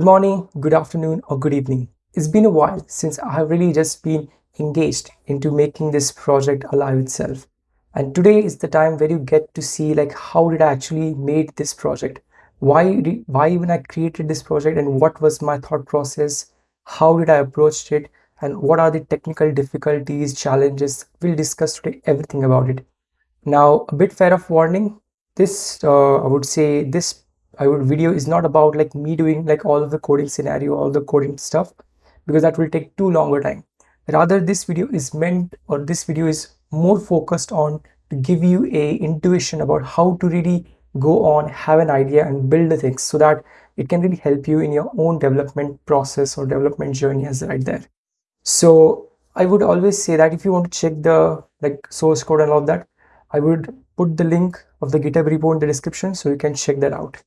Good morning, good afternoon, or good evening. It's been a while since I have really just been engaged into making this project alive itself. And today is the time where you get to see like how did I actually made this project? Why why even I created this project and what was my thought process? How did I approach it? And what are the technical difficulties, challenges? We'll discuss today everything about it. Now, a bit fair of warning, this uh, I would say this I would video is not about like me doing like all of the coding scenario, all the coding stuff, because that will take too longer time. Rather, this video is meant or this video is more focused on to give you a intuition about how to really go on, have an idea and build the things so that it can really help you in your own development process or development journey as right there. So I would always say that if you want to check the like source code and all that, I would put the link of the GitHub repo in the description so you can check that out.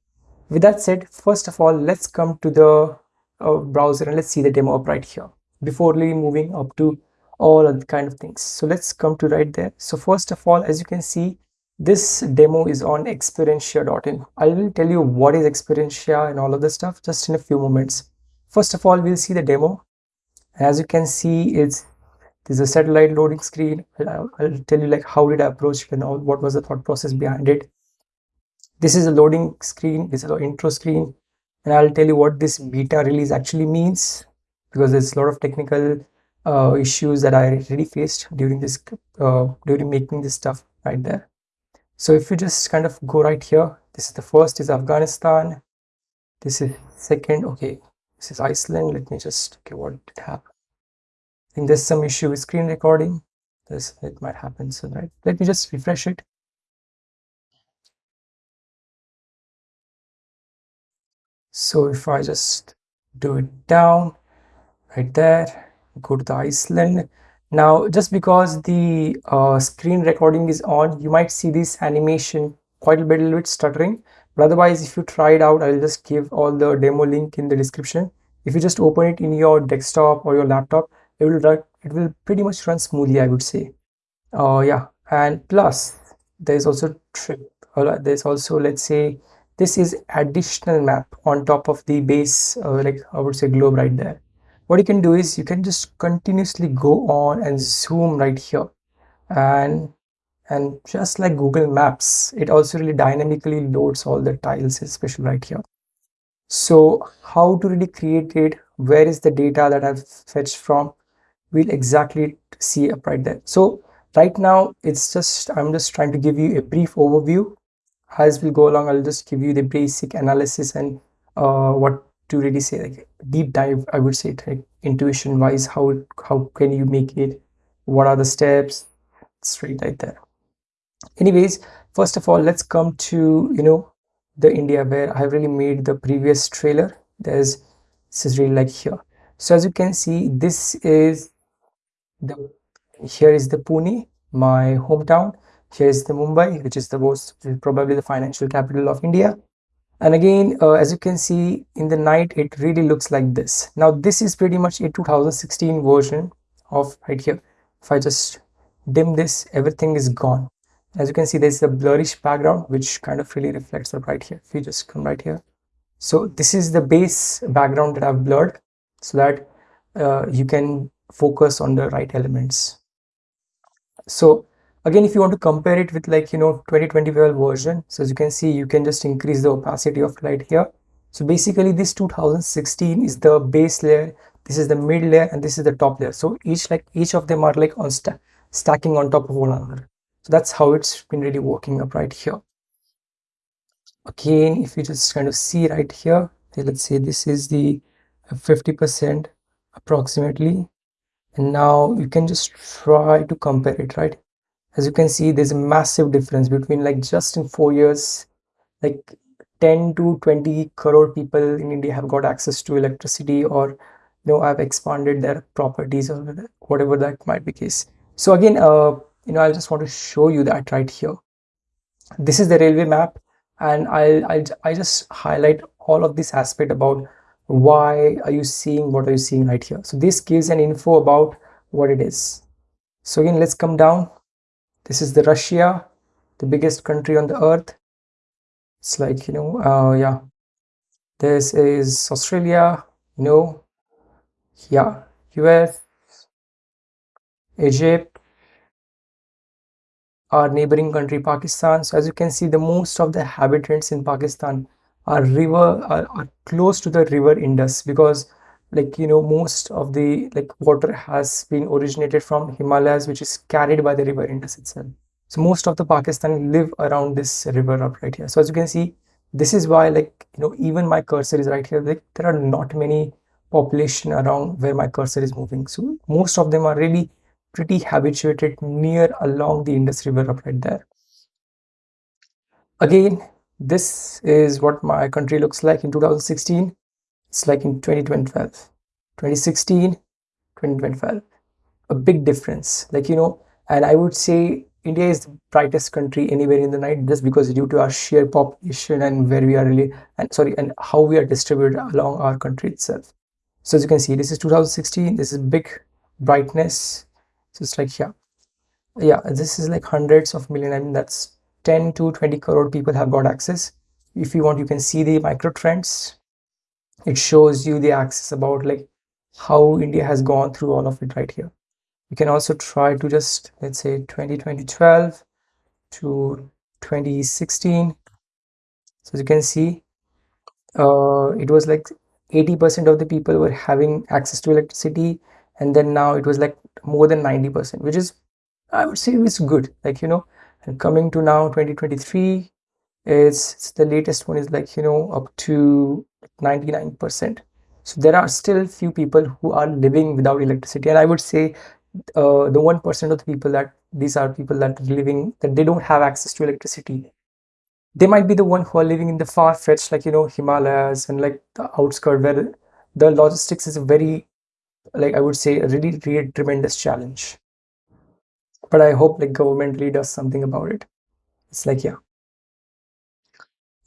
With that said, first of all, let's come to the uh, browser and let's see the demo up right here before really moving up to all other kind of things. So let's come to right there. So first of all, as you can see, this demo is on Experientia.in. I will tell you what is Experientia and all of the stuff just in a few moments. First of all, we'll see the demo. As you can see, it's there's a satellite loading screen I'll, I'll, tell you like how did i approach it and all what was the thought process behind it this is a loading screen this is an intro screen and i'll tell you what this beta release actually means because there's a lot of technical uh, issues that i really faced during this uh, during making this stuff right there so if you just kind of go right here this is the first is afghanistan this is second okay this is iceland let me just okay what did happen I think there's some issue with screen recording. This it might happen. So right, let me just refresh it. So if I just do it down right there, go to the Iceland. Now, just because the uh, screen recording is on, you might see this animation quite a bit, a little bit stuttering. But otherwise, if you try it out, I'll just give all the demo link in the description. If you just open it in your desktop or your laptop, it will run it will pretty much run smoothly i would say uh yeah and plus there's also trip uh, there's also let's say this is additional map on top of the base uh, like i would say globe right there. What you can do is you can just continuously go on and zoom right here. And and just like google maps it also really dynamically loads all the tiles especially right here. So how to really create it? Where is the data that i've fetched from? We'll exactly see up right there. So right now it's just i'm just trying to give you a brief overview as we go along. I'll just give you the basic analysis and uh, what to really say like deep dive i would say like intuition wise how how can you make it? What are the steps? Straight right there anyways first of all let's come to you know the india where i really made the previous trailer. There's this is really like here. So as you can see this is the here is the Pune, my hometown. Here is the Mumbai, which is the most probably the financial capital of India. And again, uh, as you can see in the night, it really looks like this. Now, this is pretty much a 2016 version of right here. If I just dim this, everything is gone. As you can see, there's a blurrish background, which kind of really reflects up right here. If you just come right here. So this is the base background that I've blurred so that uh, you can focus on the right elements so again if you want to compare it with like you know 2025 version so as you can see you can just increase the opacity of light here. So basically this 2016 is the base layer this is the mid layer and this is the top layer. So each like each of them are like on st stacking on top of one another. So that's how it's been really working up right here. Again if you just kind of see right here let's say this is the 50 percent approximately. And now you can just try to compare it right as you can see there's a massive difference between like just in four years like 10 to 20 crore people in india have got access to electricity or you know have expanded their properties or whatever that might be case. So again uh you know i just want to show you that right here. This is the railway map and i'll i'll i just highlight all of this aspect about why are you seeing what are you seeing right here. So this gives an info about what it is. So again let's come down this is the russia the biggest country on the earth. It's like you know uh yeah. This is Australia no yeah. US Egypt. Our neighboring country Pakistan. So as you can see the most of the inhabitants in Pakistan are river are, are close to the river Indus because like you know most of the like water has been originated from Himalayas which is carried by the river Indus itself so most of the Pakistan live around this river up right here so as you can see this is why like you know even my cursor is right here like there are not many population around where my cursor is moving so most of them are really pretty habituated near along the Indus River up right there. Again, this is what my country looks like in 2016. It's like in 2012, 2016, 2012. A big difference. Like, you know, and I would say India is the brightest country anywhere in the night just because due to our sheer population and where we are really, and sorry, and how we are distributed along our country itself. So as you can see, this is 2016, this is big brightness so it's like yeah yeah this is like hundreds of million i mean that's 10 to 20 crore people have got access if you want you can see the micro trends it shows you the access about like how india has gone through all of it right here. You can also try to just let's say 20 2012 to 2016 so as you can see uh it was like 80 percent of the people were having access to electricity and then now it was like more than 90 percent which is i would say it's good like you know. And coming to now 2023 it's the latest one is like you know up to 99 percent so there are still few people who are living without electricity and i would say uh, the one percent of the people that these are people that are living that they don't have access to electricity they might be the one who are living in the far-fetched like you know himalayas and like the outskirts where the logistics is a very like I would say really, really tremendous challenge. But I hope like government really does something about it. It's like yeah.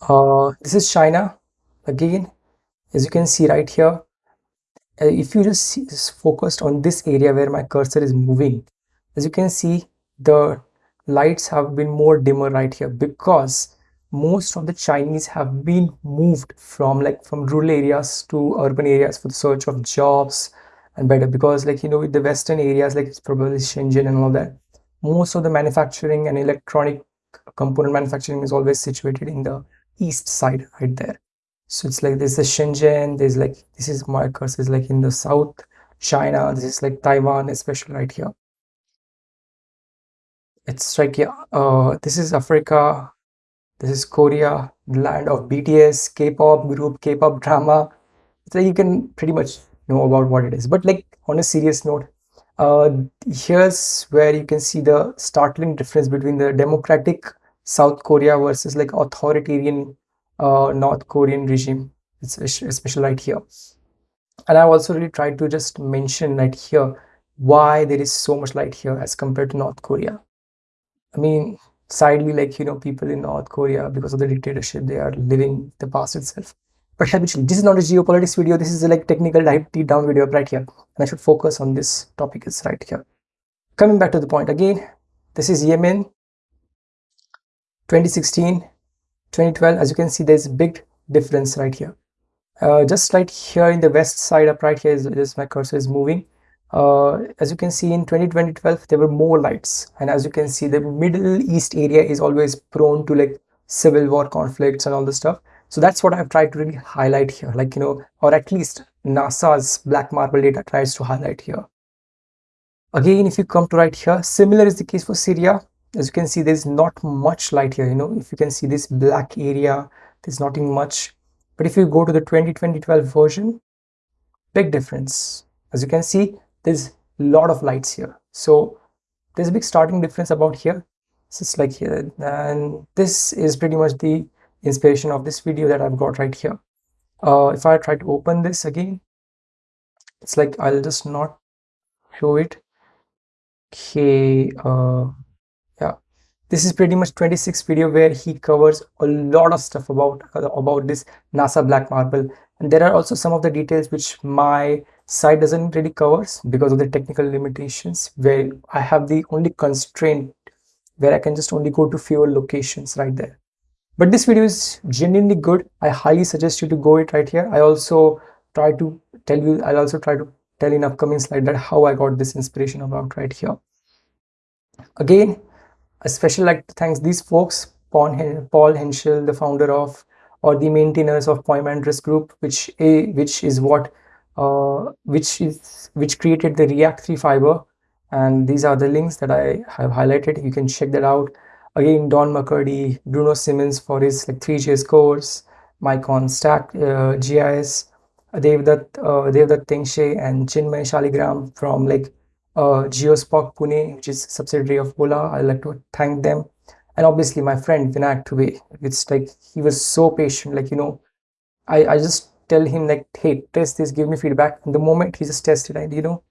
Uh, this is China again, as you can see right here. Uh, if you just, see, focused on this area where my cursor is moving, as you can see, the lights have been more dimmer right here because most of the Chinese have been moved from like from rural areas to urban areas for the search of jobs and better because like you know with the western areas like it's probably Shenzhen and all that most of the manufacturing and electronic component manufacturing is always situated in the east side right there so it's like there's the Shenzhen there's like this is Macau's is like in the south China this is like Taiwan especially right here. It's like yeah uh this is Africa this is Korea land of BTS K-pop group K-pop drama. So you can pretty much know about what it is. But like on a serious note uh, here's where you can see the startling difference between the democratic South Korea versus like authoritarian uh, North Korean regime it's especially right here. And I've also really tried to just mention right here why there is so much light here as compared to North Korea. I mean sadly like you know people in North Korea because of the dictatorship they are living the past itself. But habitually this is not a geopolitics video. This is a like technical deep down video right here. And i should focus on this topic. Is right here. Coming back to the point again this is yemen 2016 2012 as you can see there's a big difference right here. Uh, just right here in the west side up right here is, is my cursor is moving. Uh, as you can see in 2012 there were more lights. And as you can see the middle east area is always prone to like civil war conflicts and all the stuff. So that's what I've tried to really highlight here, like, you know, or at least NASA's black marble data tries to highlight here. Again, if you come to right here, similar is the case for Syria. As you can see, there's not much light here, you know, if you can see this black area, there's nothing much. But if you go to the 2012 version, big difference. As you can see, there's a lot of lights here. So there's a big starting difference about here. It's like here. And this is pretty much the inspiration of this video that I've got right here. Uh, if I try to open this again, it's like I'll just not show it. Okay, uh, this is pretty much 26 video where he covers a lot of stuff about about this NASA black marble, and there are also some of the details which my site doesn't really covers because of the technical limitations. Where I have the only constraint where I can just only go to fewer locations right there. But this video is genuinely good. I highly suggest you to go it right here. I also try to tell you i'll also try to tell in upcoming slide that how i got this inspiration about right here. Again especially like to thank these folks paul henschel the founder of or the maintainers of Poimandres group which a which is what uh, which is which created the react 3 fiber. And these are the links that i have highlighted. You can check that out. Again don mccurdy bruno simmons for his like Three.js course mike on stack uh, gis devdutt uh, devdutt tengshe and chinmay shaligram from like uh, GeoSpoc pune which is subsidiary of ola i'd like to thank them. And obviously my friend vinayak Dubey. it's like he was so patient like you know i i just tell him like hey test this give me feedback. And the moment he just tested and you know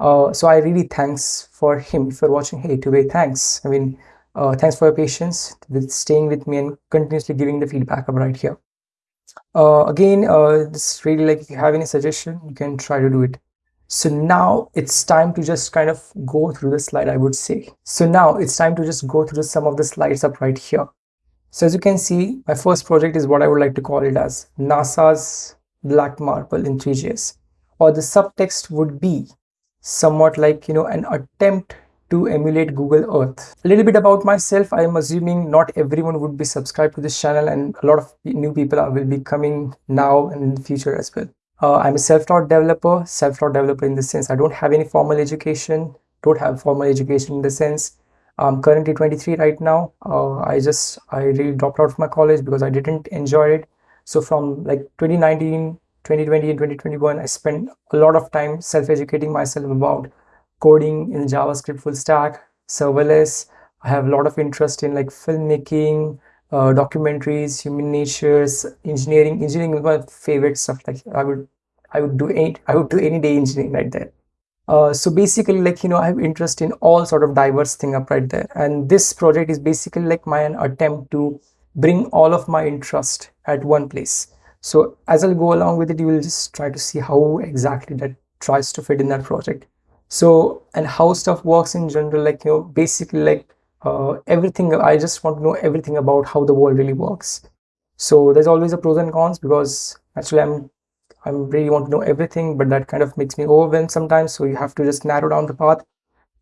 uh, so i really thanks for him for watching. Hey Dubey, thanks. I mean uh, thanks for your patience with staying with me and continuously giving the feedback right here. Uh, again uh, this really like if you have any suggestion you can try to do it so now it's time to just kind of go through the slide, I would say. So now it's time to just go through some of the slides up right here. So as you can see, my first project is what I would like to call it as NASA's Black Marble in Three.js. Or the subtext would be somewhat like, you know, an attempt to emulate Google Earth. A little bit about myself, I am assuming not everyone would be subscribed to this channel and a lot of new people will be coming now and in the future as well. Uh, I'm a self-taught developer, self-taught developer in the sense I don't have any formal education, don't have formal education in the sense I'm currently 23 right now. Uh, I just, I really dropped out of my college because I didn't enjoy it. So from like 2019, 2020 and 2021, I spent a lot of time self-educating myself about coding in JavaScript full stack, serverless. I have a lot of interest in like filmmaking, uh, documentaries, human natures, engineering. Engineering is my favorite stuff. Like I would, I would do any, I would do any day engineering right there. Uh, so basically, like you know, I have interest in all sort of diverse thing up right there. And this project is basically like my attempt to bring all of my interest at one place. So as I'll go along with it, you will just try to see how exactly that tries to fit in that project. So and how stuff works in general, like you know, basically like uh, everything i just want to know everything about how the world really works. So there's always a pros and cons because actually i'm i'm really want to know everything but that kind of makes me overwhelmed sometimes. So you have to just narrow down the path.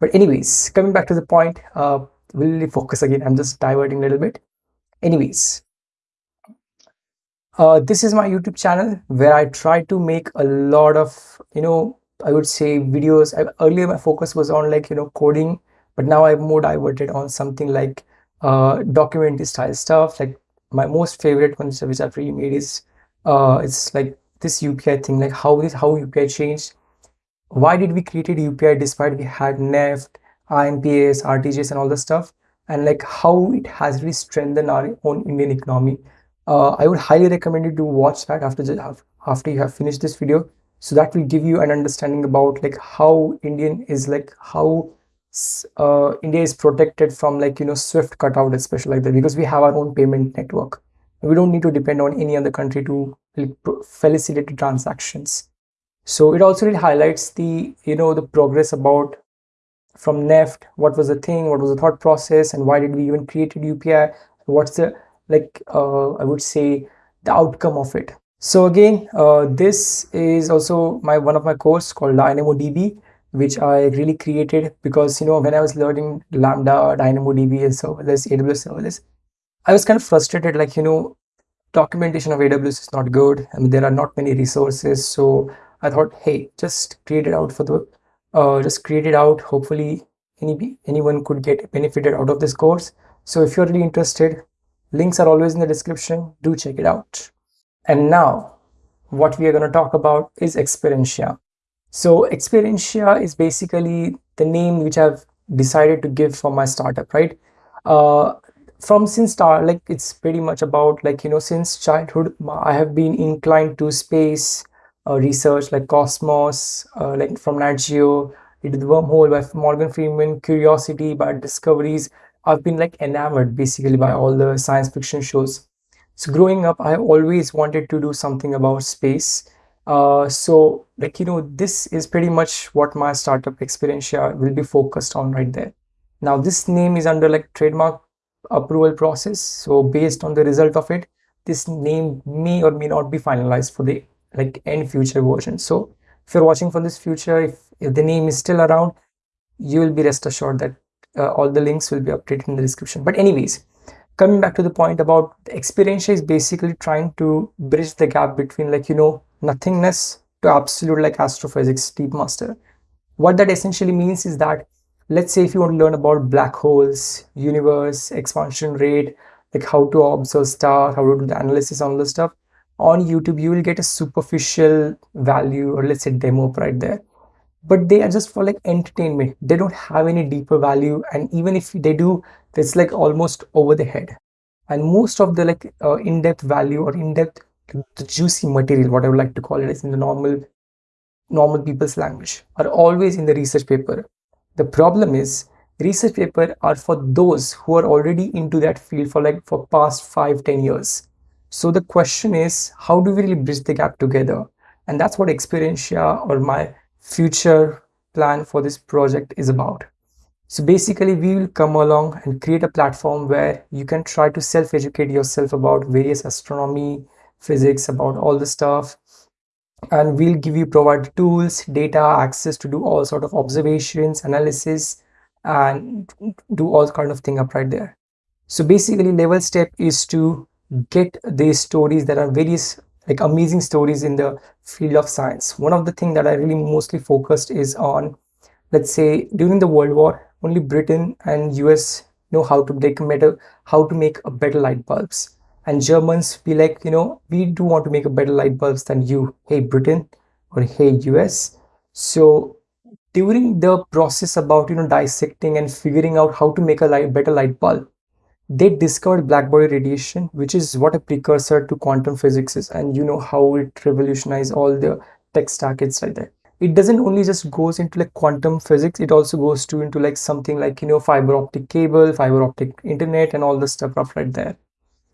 But anyways coming back to the point uh really focus again. I'm just diverting a little bit. Anyways uh, this is my youtube channel where i try to make a lot of you know i would say videos. I, earlier my focus was on like you know coding but now i'm more diverted on something like uh documentary style stuff. Like my most favorite ones which i've really made is uh it's like this upi thing. Like how this how upi changed. Why did we created upi despite we had neft imps rtgs and all the stuff? And like how it has really strengthened our own indian economy. Uh, i would highly recommend you to watch that after after you have finished this video. So that will give you an understanding about like how indian is like how uh, India is protected from like you know Swift cutout especially like that because we have our own payment network. We don't need to depend on any other country to facilitate transactions. So it also really highlights the you know the progress about from NEFT, what was the thing, what was the thought process, and why did we even created UPI? What's the like uh, I would say the outcome of it. So again, uh, this is also my one of my course called DynamoDB which I really created because you know when I was learning Lambda, DynamoDB, and serverless, AWS serverless, I was kind of frustrated. Like you know, documentation of AWS is not good. I mean, there are not many resources. So I thought, hey, just create it out for the, uh, just create it out. Hopefully, any anyone could get benefited out of this course. So if you're really interested, links are always in the description. Do check it out. And now, what we are going to talk about is Experientia. So Experientia is basically the name which I've decided to give for my startup, right? Uh, from since start, like it's pretty much about like, you know, since childhood, I have been inclined to space uh, research like Cosmos, uh, like from Nat Geo, is the wormhole by Morgan Freeman, Curiosity by Discoveries. I've been like enamored basically by all the science fiction shows. So growing up, I always wanted to do something about space uh, so like, you know, this is pretty much what my startup Experientia will be focused on right there. Now this name is under like trademark approval process. So based on the result of it, this name may or may not be finalized for the like end future version. So if you're watching for this future, if, if the name is still around, you will be rest assured that uh, all the links will be updated in the description. But anyways, coming back to the point about Experientia is basically trying to bridge the gap between like, you know, nothingness absolute like astrophysics deep master. What that essentially means is that let's say if you want to learn about black holes, universe, expansion rate, like how to observe stars, how to do the analysis on the stuff, on YouTube, you will get a superficial value or let's say demo right there. But they are just for like entertainment. They don't have any deeper value. And even if they do, it's like almost over the head. And most of the like uh, in-depth value or in-depth the juicy material, what I would like to call it is in the normal normal people's language, are always in the research paper. The problem is research paper are for those who are already into that field for like for past five, ten years. So the question is, how do we really bridge the gap together? And that's what Experientia or my future plan for this project is about. So basically we will come along and create a platform where you can try to self-educate yourself about various astronomy, physics, about all the stuff. And we'll give you provide tools, data, access to do all sort of observations, analysis, and do all kind of thing up right there. So basically level step is to get these stories that are various like amazing stories in the field of science. One of the things that I really mostly focused is on, let's say during the World War, only Britain and US know how to make better, how to make a better light bulbs and Germans be like, you know, we do want to make a better light bulbs than you, hey Britain or hey US. So during the process about, you know, dissecting and figuring out how to make a light, better light bulb, they discovered blackbody radiation, which is what a precursor to quantum physics is. And you know how it revolutionized all the tech stack it's right there. It doesn't only just goes into like quantum physics, it also goes to into like something like, you know, fiber optic cable, fiber optic internet and all the stuff up right there.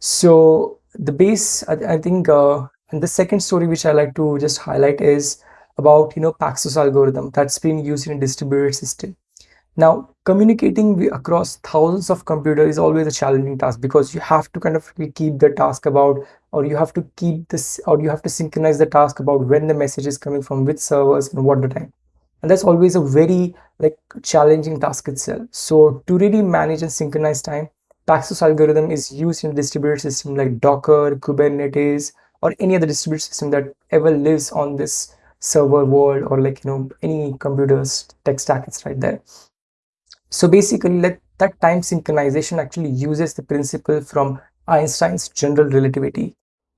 So the base, I, I think, uh, and the second story which I like to just highlight is about, you know, Paxos algorithm that's been used in a distributed system. Now, communicating across thousands of computers is always a challenging task because you have to kind of keep the task about, or you have to keep this, or you have to synchronize the task about when the message is coming from which servers and what the time. And that's always a very like challenging task itself. So to really manage and synchronize time, Paxos algorithm is used in distributed system like Docker, Kubernetes, or any other distributed system that ever lives on this server world or like, you know, any computer's tech stack right there. So basically that time synchronization actually uses the principle from Einstein's general relativity.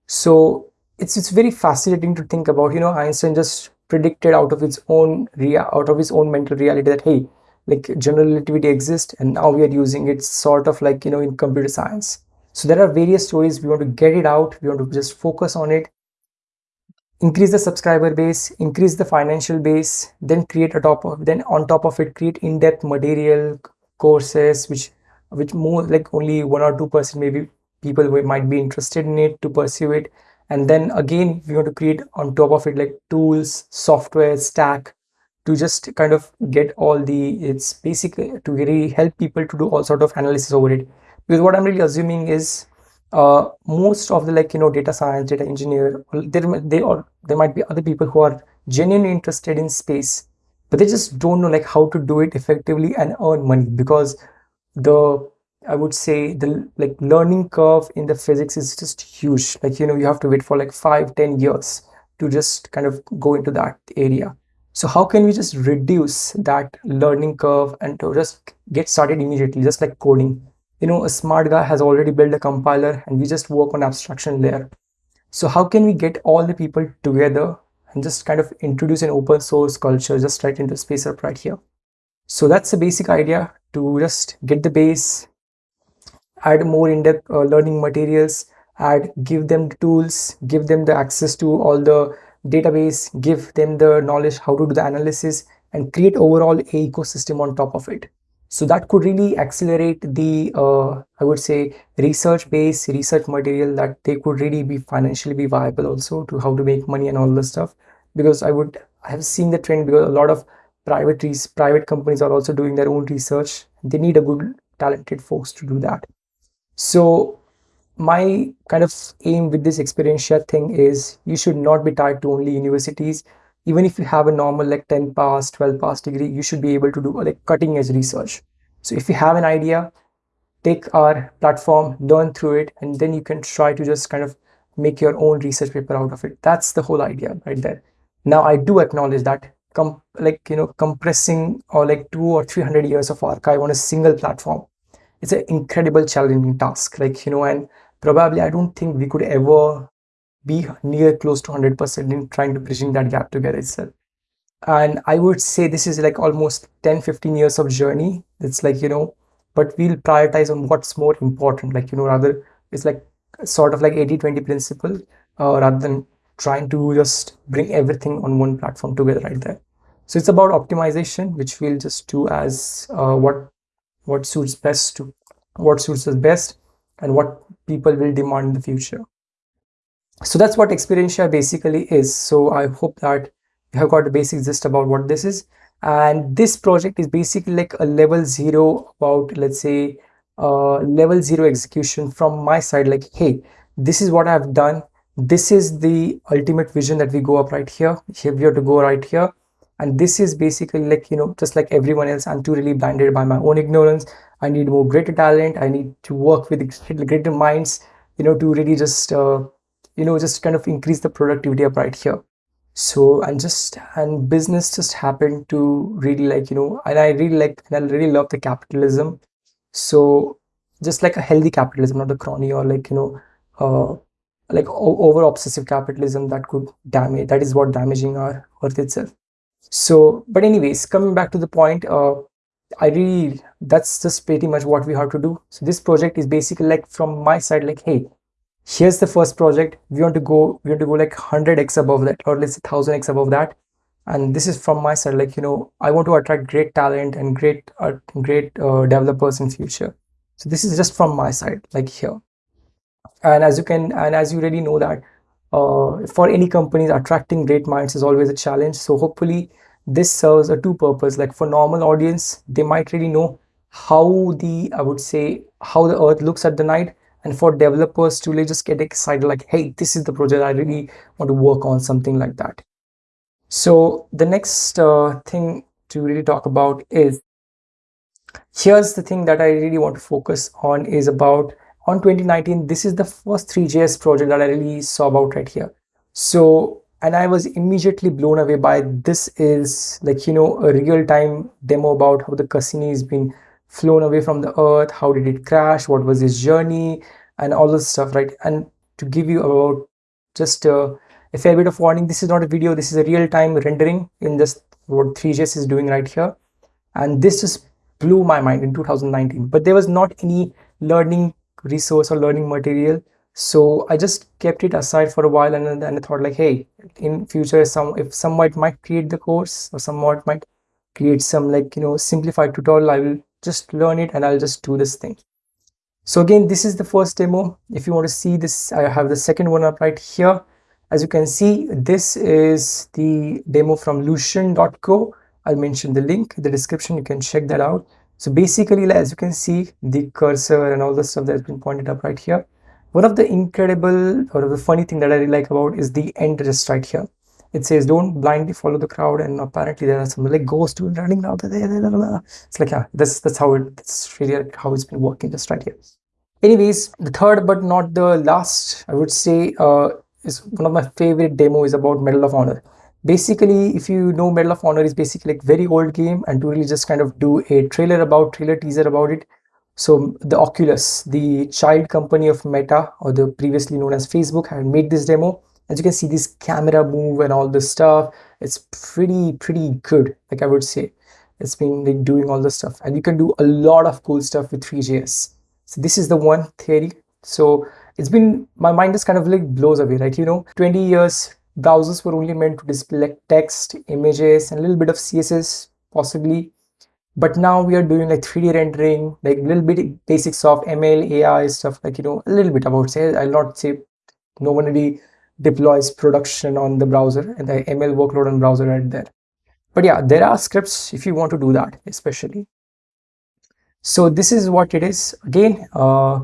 So it's, it's very fascinating to think about, you know, Einstein just predicted out of his own out of his own mental reality that, hey, like general relativity exists and now we are using it sort of like you know in computer science. So there are various stories. We want to get it out. We want to just focus on it. Increase the subscriber base increase the financial base then create a top of then on top of it create in-depth material courses which which more like only one or two percent maybe people might be interested in it to pursue it. And then again we want to create on top of it like tools software stack to just kind of get all the it's basic to really help people to do all sort of analysis over it. Because what i'm really assuming is uh, most of the like you know data science data engineer there they or there might be other people who are genuinely interested in space but they just don't know like how to do it effectively and earn money. Because the i would say the like learning curve in the physics is just huge. Like you know you have to wait for like five ten years to just kind of go into that area so how can we just reduce that learning curve and to just get started immediately, just like coding? You know, a smart guy has already built a compiler and we just work on abstraction layer. So how can we get all the people together and just kind of introduce an open source culture just right into space up right here? So that's the basic idea to just get the base, add more in-depth uh, learning materials, add, give them the tools, give them the access to all the database, give them the knowledge how to do the analysis and create overall a ecosystem on top of it. So that could really accelerate the, uh, I would say, research-based research material that they could really be financially be viable also to how to make money and all this stuff. Because I would, I have seen the trend because a lot of private private companies are also doing their own research. They need a good talented folks to do that. So my kind of aim with this Experientia thing is you should not be tied to only universities. Even if you have a normal like 10 pass, 12 pass degree, you should be able to do like cutting edge research. So if you have an idea, take our platform, learn through it, and then you can try to just kind of make your own research paper out of it. That's the whole idea right there. Now I do acknowledge that com like you know compressing or like two or three hundred years of archive on a single platform it's an incredible challenging task like you know and probably i don't think we could ever be near close to 100% in trying to bridging that gap together itself. And i would say this is like almost 10 15 years of journey. It's like you know but we'll prioritize on what's more important. Like you know rather it's like sort of like 80 20 principle uh, rather than trying to just bring everything on one platform together right there. So it's about optimization which we'll just do as uh, what what suits best to what suits us best and what people will demand in the future. So that's what experientia basically is. So i hope that you have got the basics just about what this is. And this project is basically like a level zero about let's say uh, level zero execution from my side. Like hey this is what i've done. This is the ultimate vision that we go up right here. Here we have to go right here and this is basically like you know just like everyone else i'm too really blinded by my own ignorance. I need more greater talent. I need to work with greater minds you know to really just uh, you know just kind of increase the productivity up right here. So and just and business just happened to really like you know and i really like and i really love the capitalism. So just like a healthy capitalism not the crony or like you know uh like over obsessive capitalism that could damage that is what damaging our earth itself so but anyways coming back to the point uh i really that's just pretty much what we have to do. So this project is basically like from my side like hey here's the first project. We want to go we want to go like 100x above that or let's say 1000x above that. And this is from my side like you know i want to attract great talent and great uh, great uh, developers in future. So this is just from my side like here. And as you can and as you already know that uh, for any companies attracting great minds is always a challenge. So hopefully this serves a two purpose. Like for normal audience they might really know how the i would say how the earth looks at the night. And for developers to really just get excited like hey this is the project. I really want to work on something like that. So the next uh, thing to really talk about is here's the thing that i really want to focus on is about on 2019 this is the first Three.js project that i really saw about right here. So and i was immediately blown away by this is like you know a real-time demo about how the cassini has been flown away from the earth how did it crash what was his journey and all this stuff right? And to give you about just uh, a fair bit of warning this is not a video this is a real-time rendering in just what Three.js is doing right here. And this just blew my mind in 2019 but there was not any learning resource or learning material. So i just kept it aside for a while and then i thought like hey in future some if someone might create the course or someone might create some like you know simplified tutorial i will just learn it and i'll just do this thing. So again this is the first demo. If you want to see this i have the second one up right here. As you can see this is the demo from lucian.co i'll mention the link in the description. You can check that out so basically, as you can see, the cursor and all the stuff that's been pointed up right here. One of the incredible or the funny thing that I really like about is the end just right here. It says, don't blindly follow the crowd. And apparently there are some like ghosts running out there. It's like, yeah, that's, that's how it, that's really how it's been working just right here. Anyways, the third but not the last, I would say, uh, is one of my favorite demo is about Medal of Honor basically if you know medal of honor is basically like very old game and to really just kind of do a trailer about trailer teaser about it. So the oculus the child company of meta or the previously known as facebook had made this demo. As you can see this camera move and all this stuff it's pretty pretty good like i would say. It's been like doing all this stuff. And you can do a lot of cool stuff with Three.js so this is the one theory. So it's been my mind just kind of like blows away right? You know 20 years browsers were only meant to display text, images, and a little bit of CSS possibly. But now we are doing like 3D rendering, like little bit basics of ML, AI stuff, like, you know, a little bit about say, I'll not say no one really deploys production on the browser and the ML workload on browser right there. But yeah, there are scripts if you want to do that, especially. So this is what it is. Again, uh,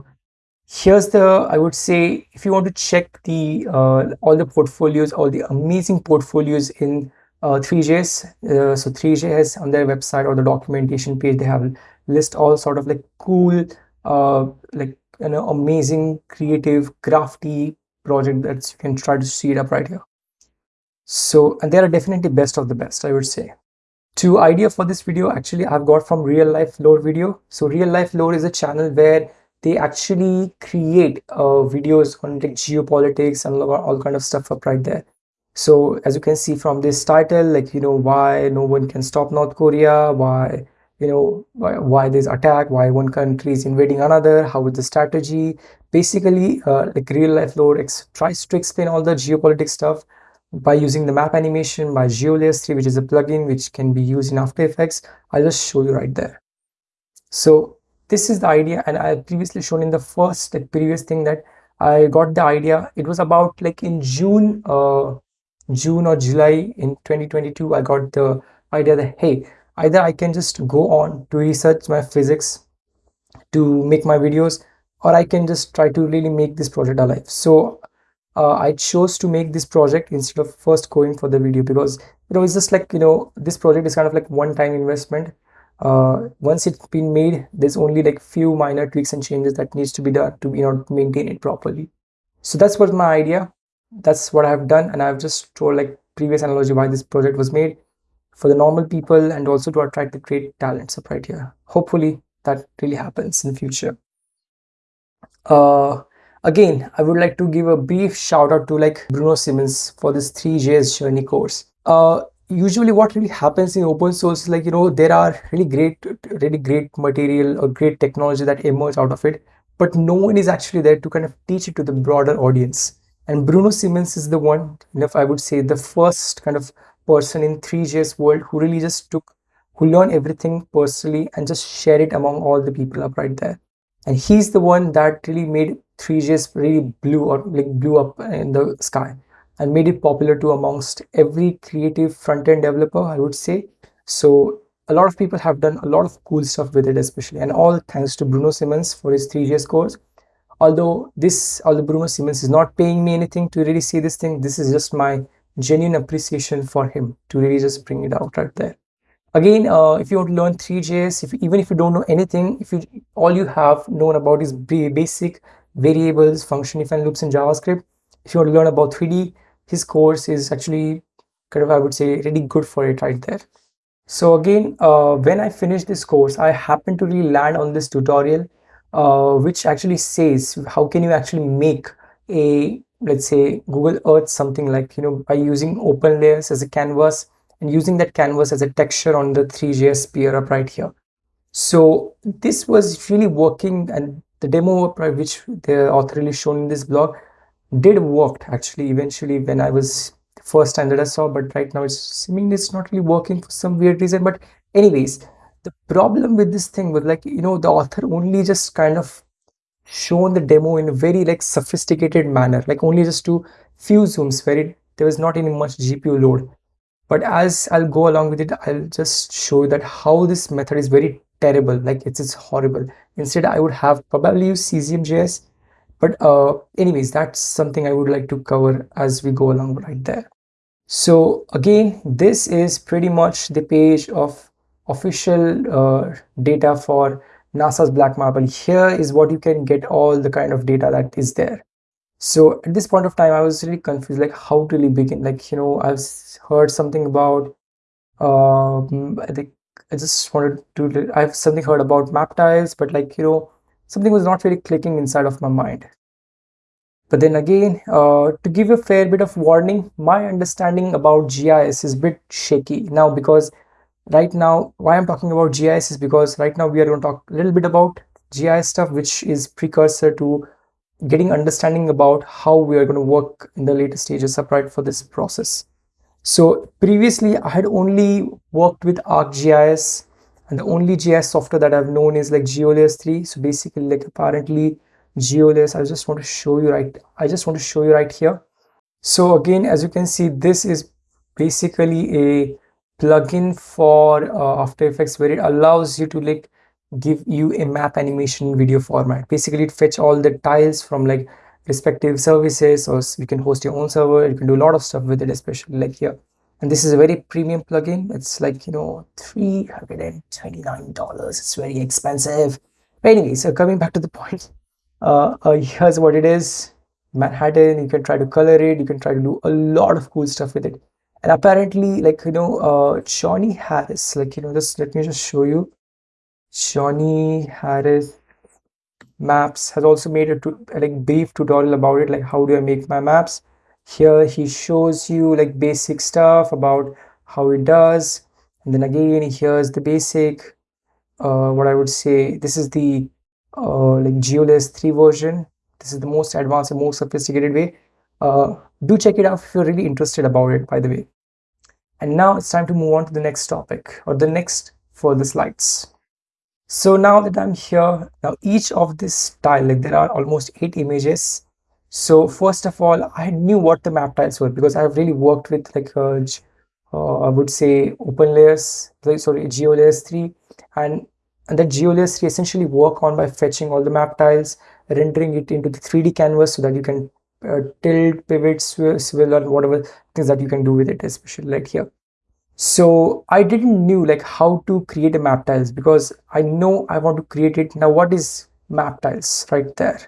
here's the i would say if you want to check the uh, all the portfolios all the amazing portfolios in uh, Three.js uh, so Three.js on their website or the documentation page they have list all sort of like cool uh like you know amazing creative crafty project that you can try to see it up right here. So and they are definitely best of the best i would say. Two idea for this video actually i've got from real life lore video. So real life lore is a channel where they actually create uh, videos on like geopolitics and all kind of stuff up right there. So as you can see from this title like you know why no one can stop north korea why you know why, why there's attack why one country is invading another how is the strategy? Basically uh, like real life lore tries to explain all the geopolitics stuff by using the map animation by geolayers 3 which is a plugin which can be used in after effects. I'll just show you right there. So this is the idea and i previously shown in the first like, previous thing that i got the idea. It was about like in june uh june or july in 2022 i got the idea that hey either i can just go on to research my physics to make my videos or i can just try to really make this project alive. So uh, i chose to make this project instead of first going for the video because you know it's just like you know this project is kind of like one time investment uh, once it's been made there's only like few minor tweaks and changes that needs to be done to you know maintain it properly. So that's what my idea. That's what i've done and i've just told like previous analogy why this project was made for the normal people and also to attract the great talents up right here. Hopefully that really happens in the future. Uh again i would like to give a brief shout out to like bruno simmons for this Three.js journey course. Uh usually what really happens in open source is like you know there are really great really great material or great technology that emerge out of it but no one is actually there to kind of teach it to the broader audience. And bruno simmons is the one if i would say the first kind of person in Three.js world who really just took who learned everything personally and just share it among all the people up right there. And he's the one that really made Three.js really blew or like blew up in the sky and made it popular to amongst every creative front-end developer i would say. So a lot of people have done a lot of cool stuff with it especially. And all thanks to bruno simmons for his Three.js course although this although bruno simmons is not paying me anything to really say this thing this is just my genuine appreciation for him to really just bring it out right there. Again uh, if you want to learn Three.js if even if you don't know anything if you all you have known about is basic variables function if and loops in javascript. If you want to learn about 3d his course is actually kind of I would say really good for it right there. So again, uh, when I finished this course, I happened to really land on this tutorial, uh, which actually says how can you actually make a let's say Google Earth something like you know by using open layers as a canvas and using that canvas as a texture on the Three.js sphere up right here. So this was really working and the demo which the author really shown in this blog did worked actually eventually when I was first time that I saw but right now it's seemingly it's not really working for some weird reason but anyways the problem with this thing was like you know the author only just kind of shown the demo in a very like sophisticated manner like only just to few zooms where it, there was not any much GPU load. But as I'll go along with it I'll just show you that how this method is very terrible like it's, it's horrible. Instead I would have probably use Cesium.js but uh, anyways that's something i would like to cover as we go along right there. So again this is pretty much the page of official uh, data for nasa's black marble. Here is what you can get all the kind of data that is there. So at this point of time i was really confused like how to really begin? Like you know i've heard something about um i think i just wanted to i've something heard about map tiles but like you know something was not really clicking inside of my mind. But then again, uh, to give a fair bit of warning, my understanding about GIS is a bit shaky now because right now, why I'm talking about GIS is because right now we are going to talk a little bit about GIS stuff, which is precursor to getting understanding about how we are going to work in the later stages up right for this process. So previously I had only worked with ArcGIS and the only GIS software that I've known is like GeoLayers 3 so basically like apparently GeoLayers I just want to show you right I just want to show you right here so again as you can see this is basically a plugin for uh, After Effects where it allows you to like give you a map animation video format. Basically, it fetch all the tiles from like respective services, or you can host your own server. You can do a lot of stuff with it, especially like here. And this is a very premium plugin. It's like you know three hundred and twenty nine dollars. It's very expensive. But anyway, so coming back to the point, uh, uh, here's what it is. Manhattan. You can try to color it. You can try to do a lot of cool stuff with it. And apparently, like you know, uh, Johnny Harris. Like you know, just let me just show you Johnny Harris Maps has also made a like brief tutorial about it, like how do I make my maps. Here he shows you like basic stuff about how it does. And then again, here's the basic, uh, what I would say, this is the uh, like GeoLayer 3 version. This is the most advanced and most sophisticated way. Uh, do check it out if you're really interested about it, by the way. And now it's time to move on to the next topic or the next further slides. So now that I'm here, now each of this tile, like there are almost eight images. So first of all, I knew what the map tiles were because I've really worked with like uh, uh, I would say open layers, sorry, geo layers 3 and and that geo layers 3 essentially work on by fetching all the map tiles, rendering it into the 3D canvas so that you can uh, tilt, pivot, swivel, or whatever things that you can do with it, especially like here. So I didn't knew like how to create a map tiles because I know I want to create it. Now what is map tiles right there,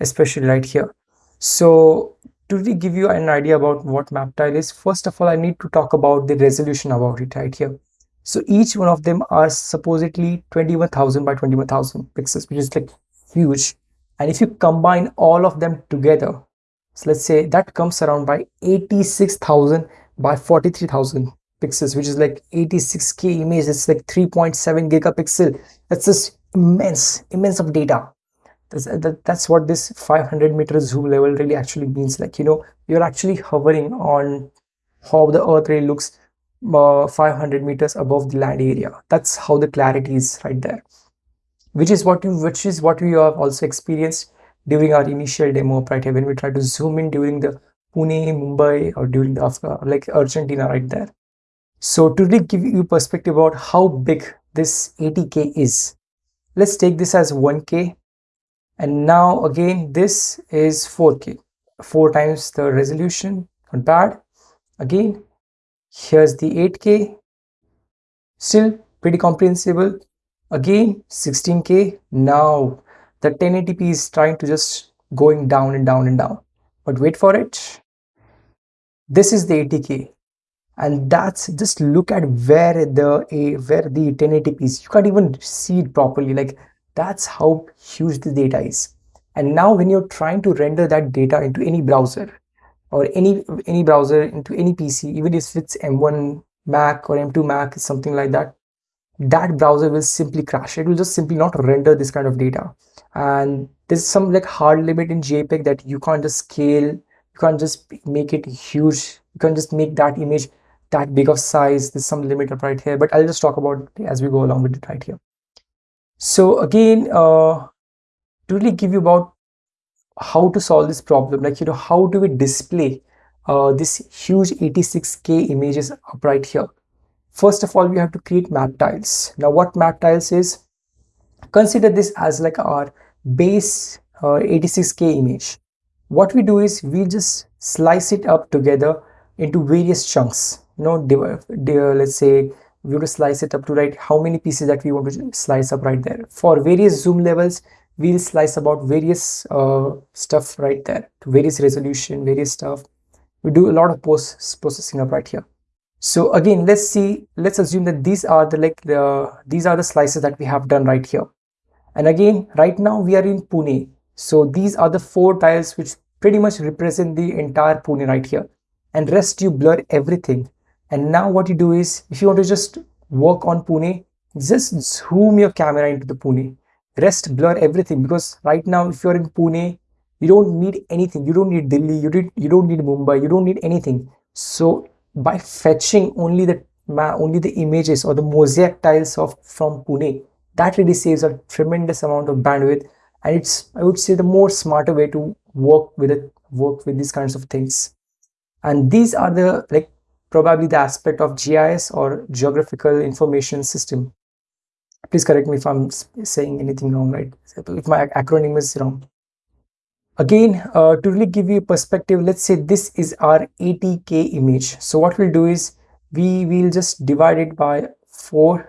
especially right here. So to give you an idea about what map tile is, first of all, I need to talk about the resolution about it right here. So each one of them are supposedly 21,000 by 21,000 pixels, which is like huge. And if you combine all of them together, so let's say that comes around by 86,000 by 43,000 pixels which is like 86k image it's like 3.7 gigapixel that's just immense immense of data that's, that, that's what this 500 meter zoom level really actually means like you know you're actually hovering on how the earth really looks uh, 500 meters above the land area that's how the clarity is right there which is what you which is what we have also experienced during our initial demo right here when we try to zoom in during the Pune, Mumbai or during the Afghan, like Argentina right there. So to really give you perspective about how big this 80K is, let's take this as 1K. And now again, this is 4K, four times the resolution, not bad. Again, here's the 8K, still pretty comprehensible. Again, 16K. Now the 1080p is trying to just going down and down and down. But wait for it. This is the 80K and that's just look at where the a where the 1080p is you can't even see it properly like that's how huge the data is. And now when you're trying to render that data into any browser or any any browser into any pc even if it's m1 mac or m2 mac something like that that browser will simply crash. It will just simply not render this kind of data. And there's some like hard limit in jpeg that you can't just scale you can't just make it huge you can't just make that image that big of size. There's some limit up right here but i'll just talk about as we go along with it right here so again uh to really give you about how to solve this problem like you know how do we display uh, this huge 86k images up right here? First of all we have to create map tiles. Now what map tiles is? Consider this as like our base uh, 86k image. What we do is we just slice it up together into various chunks. You know let's say we to slice it up to write how many pieces that we want to slice up right there. For various zoom levels we'll slice about various uh, stuff right there. To various resolution various stuff. We do a lot of post processing up right here. So again let's see let's assume that these are the like the these are the slices that we have done right here. And again right now we are in pune. So these are the four tiles which pretty much represent the entire pune right here. And rest you blur everything and now what you do is if you want to just work on Pune just zoom your camera into the Pune. Rest blur everything because right now if you're in Pune you don't need anything. You don't need Delhi you did you don't need Mumbai you don't need anything. So by fetching only the only the images or the mosaic tiles of from Pune that really saves a tremendous amount of bandwidth. And it's I would say the more smarter way to work with it work with these kinds of things. And these are the like probably the aspect of GIS or geographical information system. Please correct me if i'm saying anything wrong right? If my acronym is wrong. Again uh, to really give you a perspective let's say this is our 80k image. So what we'll do is we will just divide it by 4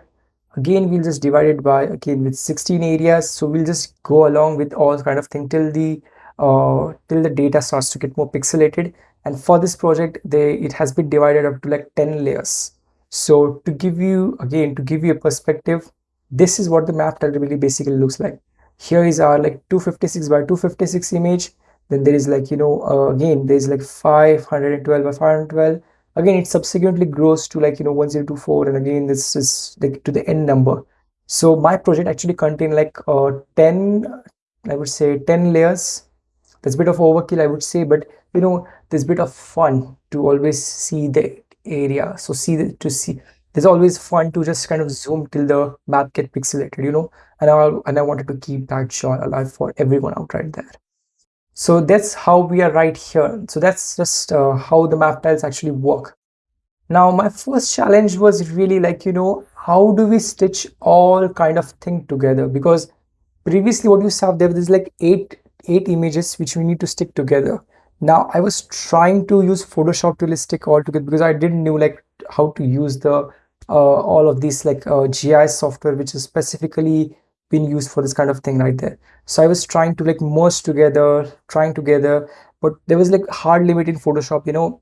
again we'll just divide it by again with 16 areas. So we'll just go along with all kind of thing till the uh, till the data starts to get more pixelated and for this project they it has been divided up to like 10 layers. So to give you again to give you a perspective this is what the map really basically looks like. Here is our like 256 by 256 image. Then there is like you know uh, again there's like 512 by 512 again it subsequently grows to like you know 1024 and again this is like to the end number. So my project actually contain like uh 10 i would say 10 layers that's a bit of overkill i would say but you know there's a bit of fun to always see the area. So see the, to see there's always fun to just kind of zoom till the map get pixelated you know? And I and I wanted to keep that shot alive for everyone out right there. So that's how we are right here. So that's just uh, how the map tiles actually work. Now my first challenge was really like you know how do we stitch all kind of thing together? Because previously what you saw there was like eight eight images which we need to stick together. Now i was trying to use photoshop to stick all together because i didn't know like how to use the uh, all of these like uh, GIS software which is specifically been used for this kind of thing right there. So I was trying to like merge together trying together but there was like hard limit in Photoshop you know.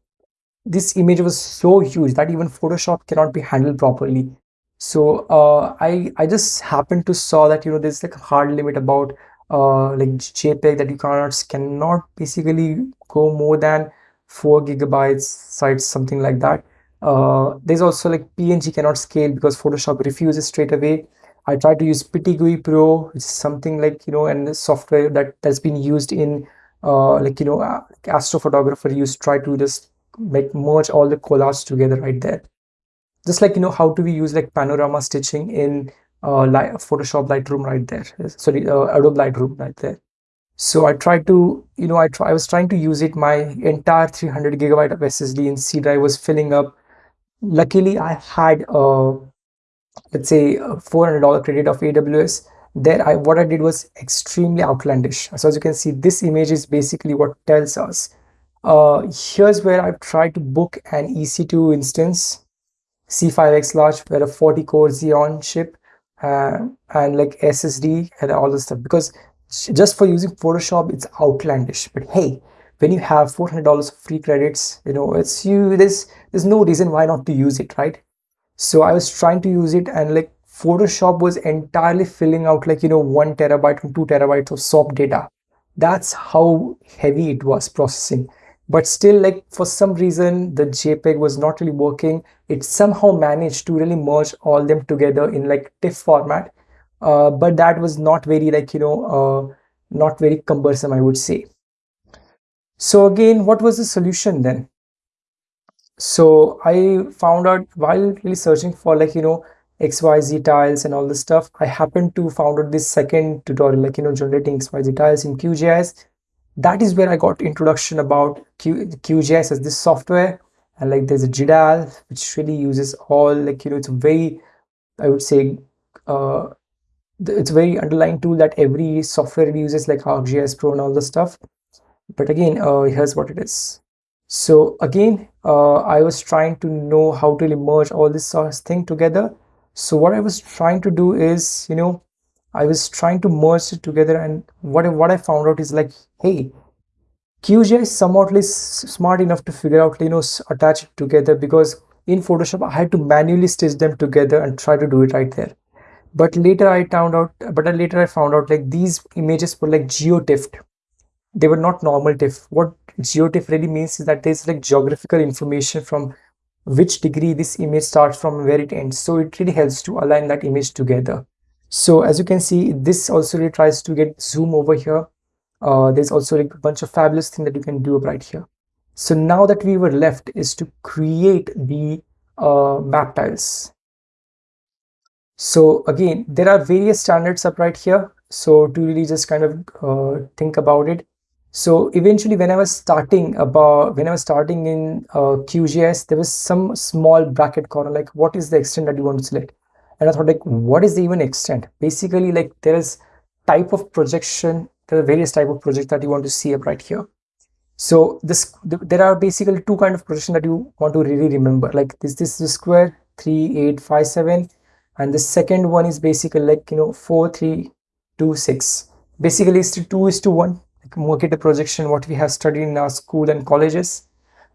This image was so huge that even Photoshop cannot be handled properly. So uh, I I just happened to saw that you know there's like a hard limit about uh, like JPEG that you cannot cannot basically go more than four gigabytes size something like that uh, there's also like PNG cannot scale because Photoshop refuses straight away. I tried to use PTGui Pro, which is something like, you know, and software that has been used in uh, like, you know, uh, astrophotographer use try to just make merge all the collage together right there. Just like, you know, how do we use like panorama stitching in uh, Light, Photoshop Lightroom right there. Sorry, uh, Adobe Lightroom right there. So I tried to, you know, I try, I was trying to use it. My entire 300 gigabyte of SSD in C drive was filling up luckily I had a let's say a $400 credit of AWS there I what I did was extremely outlandish so as you can see this image is basically what tells us uh, here's where I've tried to book an EC2 instance C5X large where a 40 core Xeon chip uh, and like SSD and all this stuff. Because just for using Photoshop it's outlandish. But hey when you have $400 free credits you know it's you there's there's no reason why not to use it right? So i was trying to use it and like photoshop was entirely filling out like you know one terabyte and two terabytes of sop data. That's how heavy it was processing but still like for some reason the jpeg was not really working it somehow managed to really merge all them together in like tiff format uh, but that was not very like you know uh, not very cumbersome i would say so again, what was the solution then? So I found out while really searching for like, you know, XYZ tiles and all this stuff, I happened to found out this second tutorial, like, you know, generating XYZ tiles in QGIS. That is where I got introduction about Q, QGIS as this software. And like there's a GDAL, which really uses all like, you know, it's a very, I would say, uh, it's a very underlying tool that every software uses like ArcGIS Pro and all the stuff. But again uh, here's what it is. So again uh, I was trying to know how to merge all this sort of thing together. So what I was trying to do is you know I was trying to merge it together and what I, what I found out is like hey QGIS is somewhat smart enough to figure out you know attach it together because in Photoshop I had to manually stitch them together and try to do it right there but later I found out but later I found out like these images were like geotiffed they were not normal TIFF. What geotiff really means is that there's like geographical information from which degree this image starts from where it ends. So it really helps to align that image together. So as you can see, this also really tries to get zoom over here. Uh, there's also a bunch of fabulous thing that you can do right here. So now that we were left is to create the uh, map tiles. So again, there are various standards up right here. So to really just kind of uh, think about it, so eventually when I was starting about when I was starting in uh, QGIS, there was some small bracket corner like what is the extent that you want to select. And I thought like what is the even extent? Basically like there is type of projection there are various type of projects that you want to see up right here. So this there are basically two kind of projection that you want to really remember. Like this this is square 3 8 5 7 and the second one is basically like you know 4 3 2 6 basically it's 2 is to 1 like Mercator projection what we have studied in our school and colleges.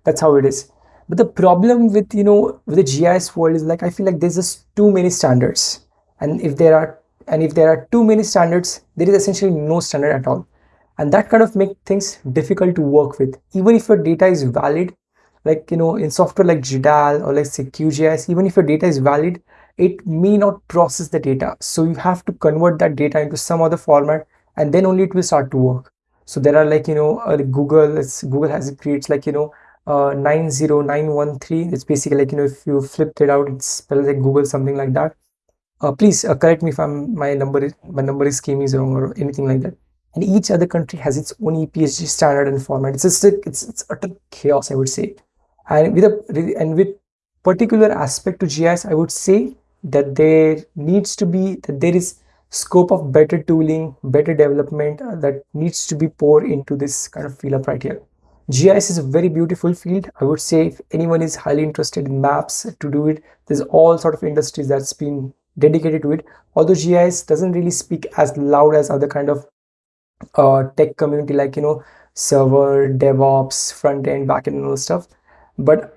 That's how it is but the problem with you know with the GIS world is like I feel like there's just too many standards. And if there are and if there are too many standards there is essentially no standard at all. And that kind of make things difficult to work with. Even if your data is valid like you know in software like GDAL or like say QGIS even if your data is valid it may not process the data. So you have to convert that data into some other format and then only it will start to work. So there are like you know uh, google google has it creates like you know uh 90913 it's basically like you know if you flipped it out it's spelled like google something like that uh, please uh, correct me if i'm my number is my number scheme is wrong or anything like that and each other country has its own EPSG standard and format. It's just it's it's utter chaos, I would say. And with a and with particular aspect to GIS, I would say that there needs to be that there is scope of better tooling, better development uh, that needs to be poured into this kind of field up right here. GIS is a very beautiful field. I would say if anyone is highly interested in maps to do it, there's all sort of industries that's been dedicated to it. Although GIS doesn't really speak as loud as other kind of uh, tech community like, you know, server, DevOps, front end, back end and all stuff. But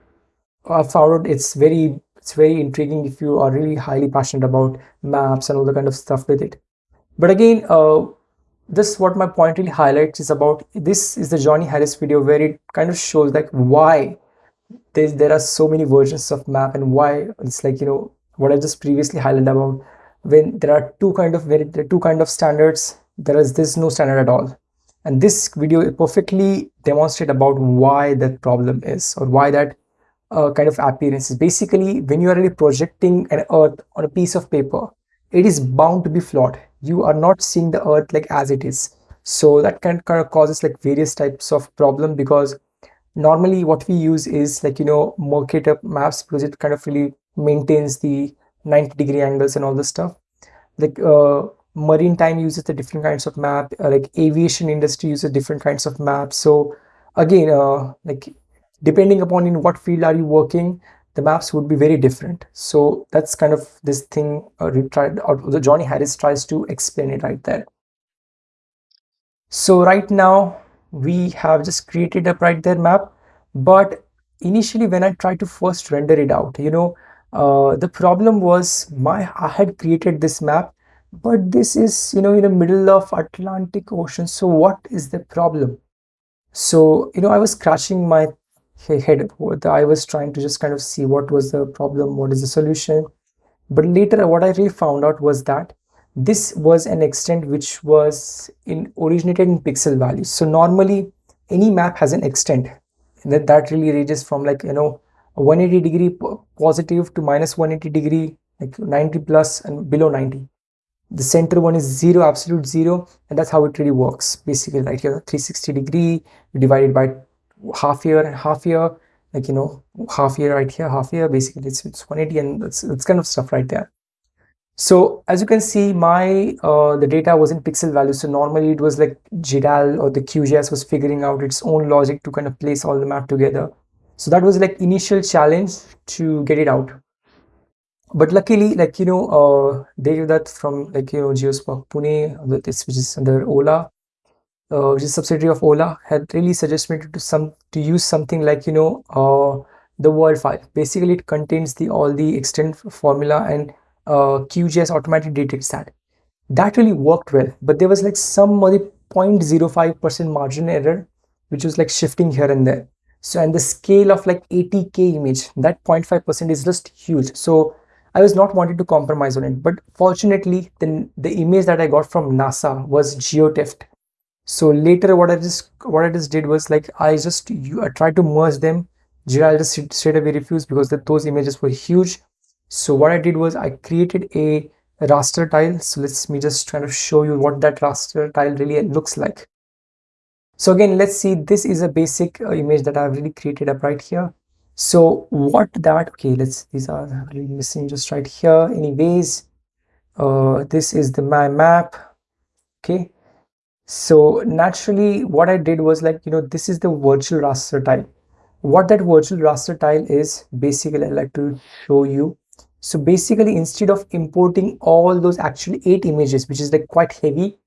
I found it's very it's very intriguing if you are really highly passionate about maps and all the kind of stuff with it but again uh, this what my point really highlights is about this is the Johnny Harris video where it kind of shows like why there's, there are so many versions of map and why it's like you know what I just previously highlighted about when there are two kind of very there are two kind of standards there is this no standard at all and this video perfectly demonstrate about why that problem is or why that uh, kind of appearance is Basically, when you are really projecting an earth on a piece of paper, it is bound to be flawed. You are not seeing the earth like as it is. So that can kind of causes like various types of problem because normally what we use is like, you know, Mercator maps because it kind of really maintains the 90 degree angles and all this stuff. Like uh, marine time uses the different kinds of map, uh, like aviation industry uses different kinds of maps. So again, uh, like depending upon in what field are you working the maps would be very different. So that's kind of this thing uh, tried or the johnny harris tries to explain it right there. So right now we have just created a right there map. But initially when i tried to first render it out you know uh, the problem was my i had created this map but this is you know in the middle of atlantic ocean. So what is the problem? So you know i was scratching my head i was trying to just kind of see what was the problem what is the solution. But later what i really found out was that this was an extent which was in originated in pixel values so normally any map has an extent. That that really ranges from like you know 180 degree positive to minus 180 degree like 90 plus and below 90 the center one is zero absolute zero and that's how it really works. Basically right here 360 degree divided by half year and half year like you know half year right here half year basically it's, it's 180 and it's, it's kind of stuff right there. So as you can see my uh, the data was in pixel value. So normally it was like GDAL or the QGIS was figuring out its own logic to kind of place all the map together. So that was like initial challenge to get it out. But luckily like you know uh, they did that from like you know GeoSpoc Pune which is under Ola uh, which is subsidiary of Ola, had really suggested me to some to use something like you know uh, the world file. Basically, it contains the all the extent formula and uh, QGIS automatically detects that. That really worked well, but there was like some other 0.05% margin error, which was like shifting here and there. So, and the scale of like 80k image, that 0.5% is just huge. So, I was not wanting to compromise on it, but fortunately, then the image that I got from NASA was GeoTIFF so later what i just what i just did was like i just you I tried to merge them. GDAL just straight away refused because those images were huge. So what i did was i created a raster tile. So let's me just try to show you what that raster tile really looks like. So again let's see this is a basic uh, image that i've really created up right here. So what that, okay, let's, these are really missing just right here. Anyways, uh, this is the my map, okay. So naturally what I did was like, you know, this is the virtual raster tile. What that virtual raster tile is, basically I'd like to show you. So basically instead of importing all those actually eight images, which is like quite heavy,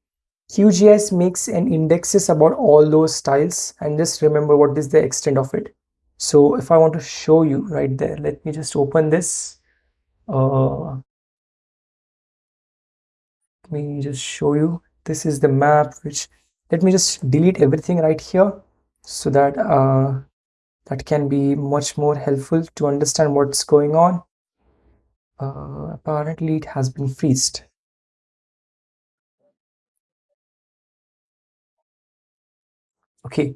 QGIS makes and indexes about all those styles and just remember what is the extent of it. So if I want to show you right there, let me just open this. Uh, let me just show you. This is the map, which let me just delete everything right here so that uh, that can be much more helpful to understand what's going on. Uh, apparently it has been freezed. Okay,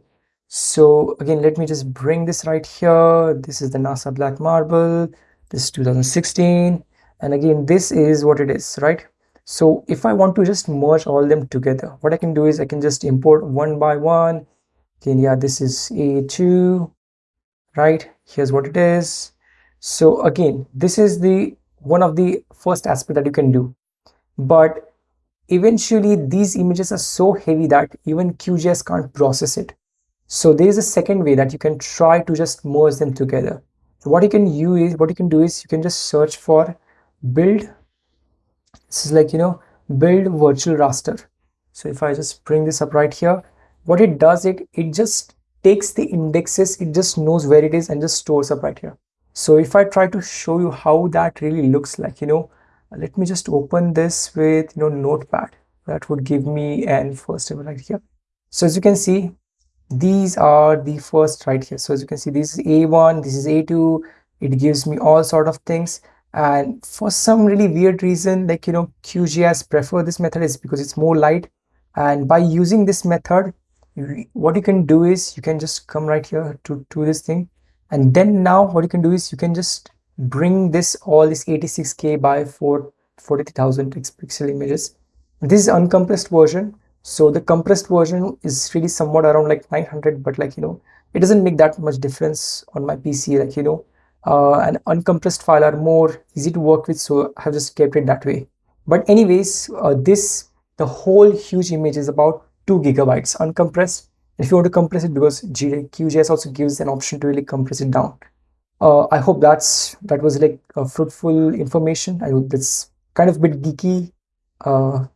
so again, let me just bring this right here. This is the NASA Black Marble. This is 2016. And again, this is what it is, right? So if I want to just merge all them together, what I can do is I can just import one by one. Again, yeah, this is A2, right? Here's what it is. So again, this is the one of the first aspect that you can do. But eventually these images are so heavy that even QGIS can't process it. So there is a second way that you can try to just merge them together. So what you can use what you can do is you can just search for build. This is like, you know, build virtual raster. So if I just bring this up right here, what it does it, it just takes the indexes, it just knows where it is and just stores up right here. So if I try to show you how that really looks like, you know, let me just open this with you know notepad. That would give me an first table right here. So as you can see these are the first right here. So as you can see this is a1 this is a2 it gives me all sort of things and for some really weird reason like you know qgis prefer this method is because it's more light. And by using this method what you can do is you can just come right here to to this thing. And then now what you can do is you can just bring this all this 86k by 4 43,000 pixel images. This is uncompressed version. So the compressed version is really somewhat around like 900 but like you know it doesn't make that much difference on my pc like you know uh, an uncompressed file are more easy to work with so i have just kept it that way but anyways uh, this the whole huge image is about 2 gigabytes uncompressed if you want to compress it because QGIS also gives an option to really compress it down uh, I hope that's that was like a fruitful information. I hope that's kind of a bit geeky, uh,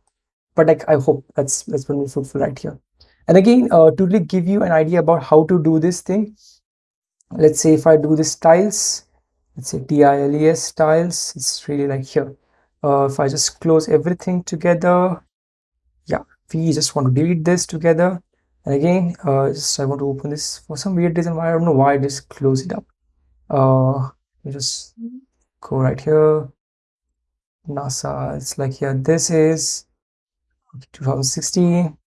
but like I hope that's that's been fruitful right here. And again, uh, to really give you an idea about how to do this thing, let's say if I do this tiles, let's say TILES tiles, it's really like here. Uh, if I just close everything together, yeah, we just want to delete this together. And again, uh, just I want to open this for some weird reason. Why I don't know why I just close it up uh just go right here nasa it's like here this is 2016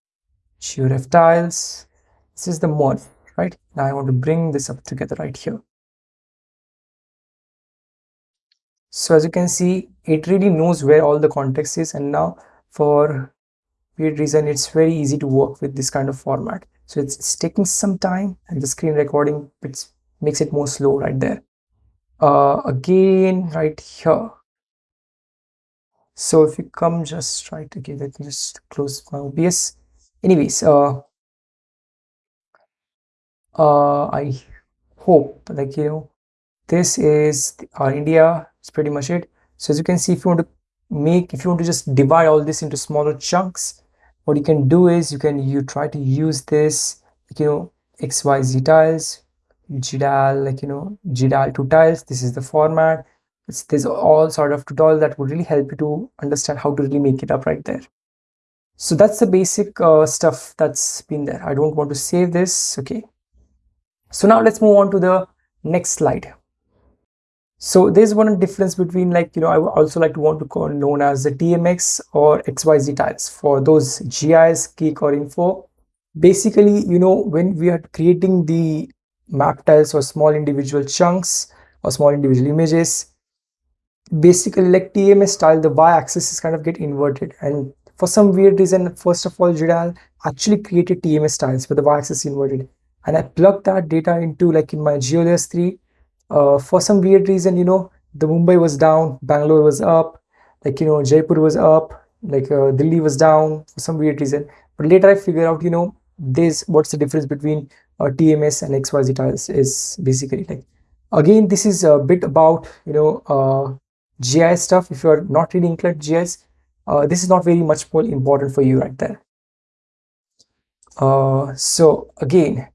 georef tiles this is the mod right? Now i want to bring this up together right here. So as you can see it really knows where all the context is and now for weird reason it's very easy to work with this kind of format. So it's, it's taking some time and the screen recording makes it more slow right there. Uh, again right here. So if you come just right again let me just close my obs anyways uh uh i hope like you know this is our india it's pretty much it so as you can see if you want to make if you want to just divide all this into smaller chunks what you can do is you can you try to use this like, you know xyz tiles GDAL, like, you know, GDAL to tiles. This is the format. It's, there's all sort of tutorial that would really help you to understand how to really make it up right there. So that's the basic uh, stuff that's been there. I don't want to save this. Okay. So now let's move on to the next slide. So there's one difference between like, you know, I also like to want to call known as the TMS or XYZ tiles for those GIS geek or info. Basically, you know, when we are creating the map tiles or small individual chunks or small individual images basically like tms style the y-axis is kind of get inverted and for some weird reason first of all GDAL actually created tms tiles with the y-axis inverted and i plugged that data into like in my geolayers 3 uh, for some weird reason, you know, the Mumbai was down, Bangalore was up, like, you know, Jaipur was up, like uh, Delhi was down for some weird reason. But later I figured out, you know, this what's the difference between uh, TMS and XYZ tiles is basically like, again, this is a bit about, you know, uh, GIS stuff. If you're not really inclined GIS, uh, this is not very much more important for you right there. Uh, so again,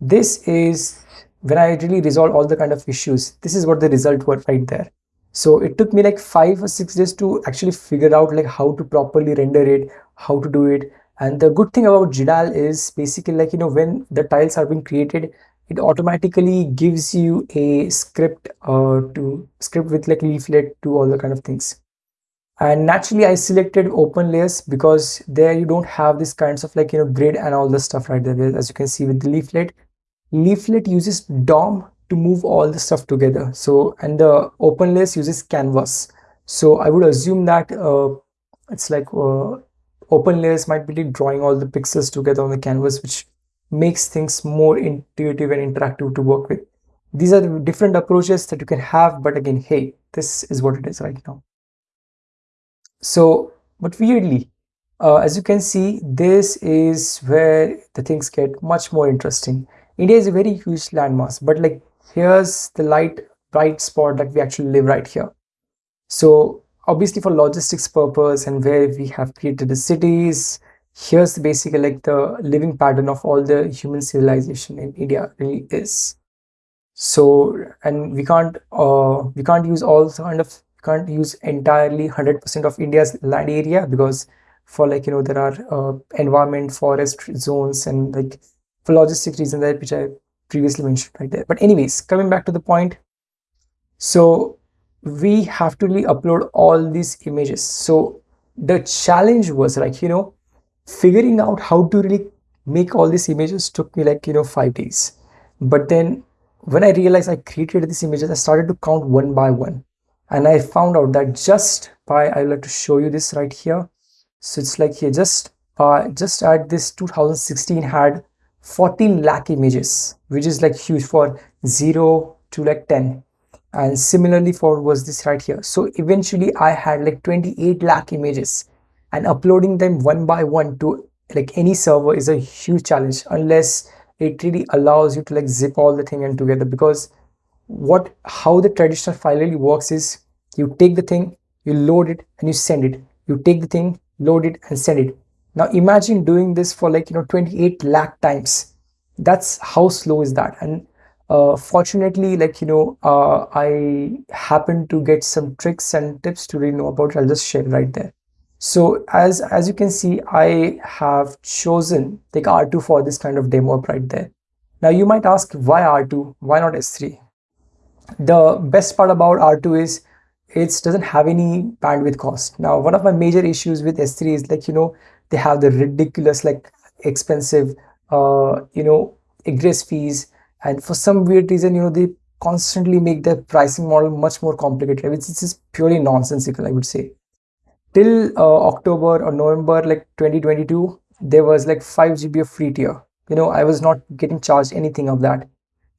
this is when I really resolved all the kind of issues. This is what the result were right there. So it took me like five or six days to actually figure out like how to properly render it, how to do it. And the good thing about GDAL is basically like, you know, when the tiles are being created, it automatically gives you a script uh, to script with like leaflet to all the kind of things and naturally I selected open layers because there you don't have these kinds of like you know grid and all the stuff right there as you can see with the leaflet leaflet uses DOM to move all the stuff together. So and the open layers uses canvas. So I would assume that uh, it's like uh, open layers might be drawing all the pixels together on the canvas which makes things more intuitive and interactive to work with. These are the different approaches that you can have but again hey this is what it is right now. So, but weirdly, uh, as you can see, this is where the things get much more interesting. India is a very huge landmass, but like here's the light bright spot that we actually live right here. So obviously for logistics purpose and where we have created the cities, here's basically like the living pattern of all the human civilization in India really is. So and we can't uh, we can't use all kind of can't use entirely 100% of India's land area because for like you know there are uh, environment forest zones and like for logistic reasons that which I previously mentioned right there. But anyways coming back to the point. So we have to really upload all these images. So the challenge was like you know figuring out how to really make all these images took me like you know five days. But then when I realized I created these images I started to count one by one. And I found out that just by I would like to show you this right here. So it's like here just uh, just at this 2016 had 14 lakh images which is like huge for 0 to like 10 and similarly for was this right here. So eventually I had like 28 lakh images. And uploading them one by one to like any server is a huge challenge unless it really allows you to like zip all the thing in together. Because what how the traditional file really works is you take the thing you load it and you send it. You take the thing load it and send it now imagine doing this for like you know 28 lakh times. That's how slow is that? And uh, fortunately like you know uh, i happen to get some tricks and tips to really know about i'll just share right there. So as as you can see i have chosen like r2 for this kind of demo up right there. Now you might ask why r2 why not s3 the best part about R2 is it doesn't have any bandwidth cost. Now, one of my major issues with S3 is like, you know, they have the ridiculous, like expensive, uh, you know, egress fees. And for some weird reason, you know, they constantly make their pricing model much more complicated. which is purely nonsensical, I would say. Till uh, October or November, like 2022, there was like 5 GB of free tier. You know, I was not getting charged anything of that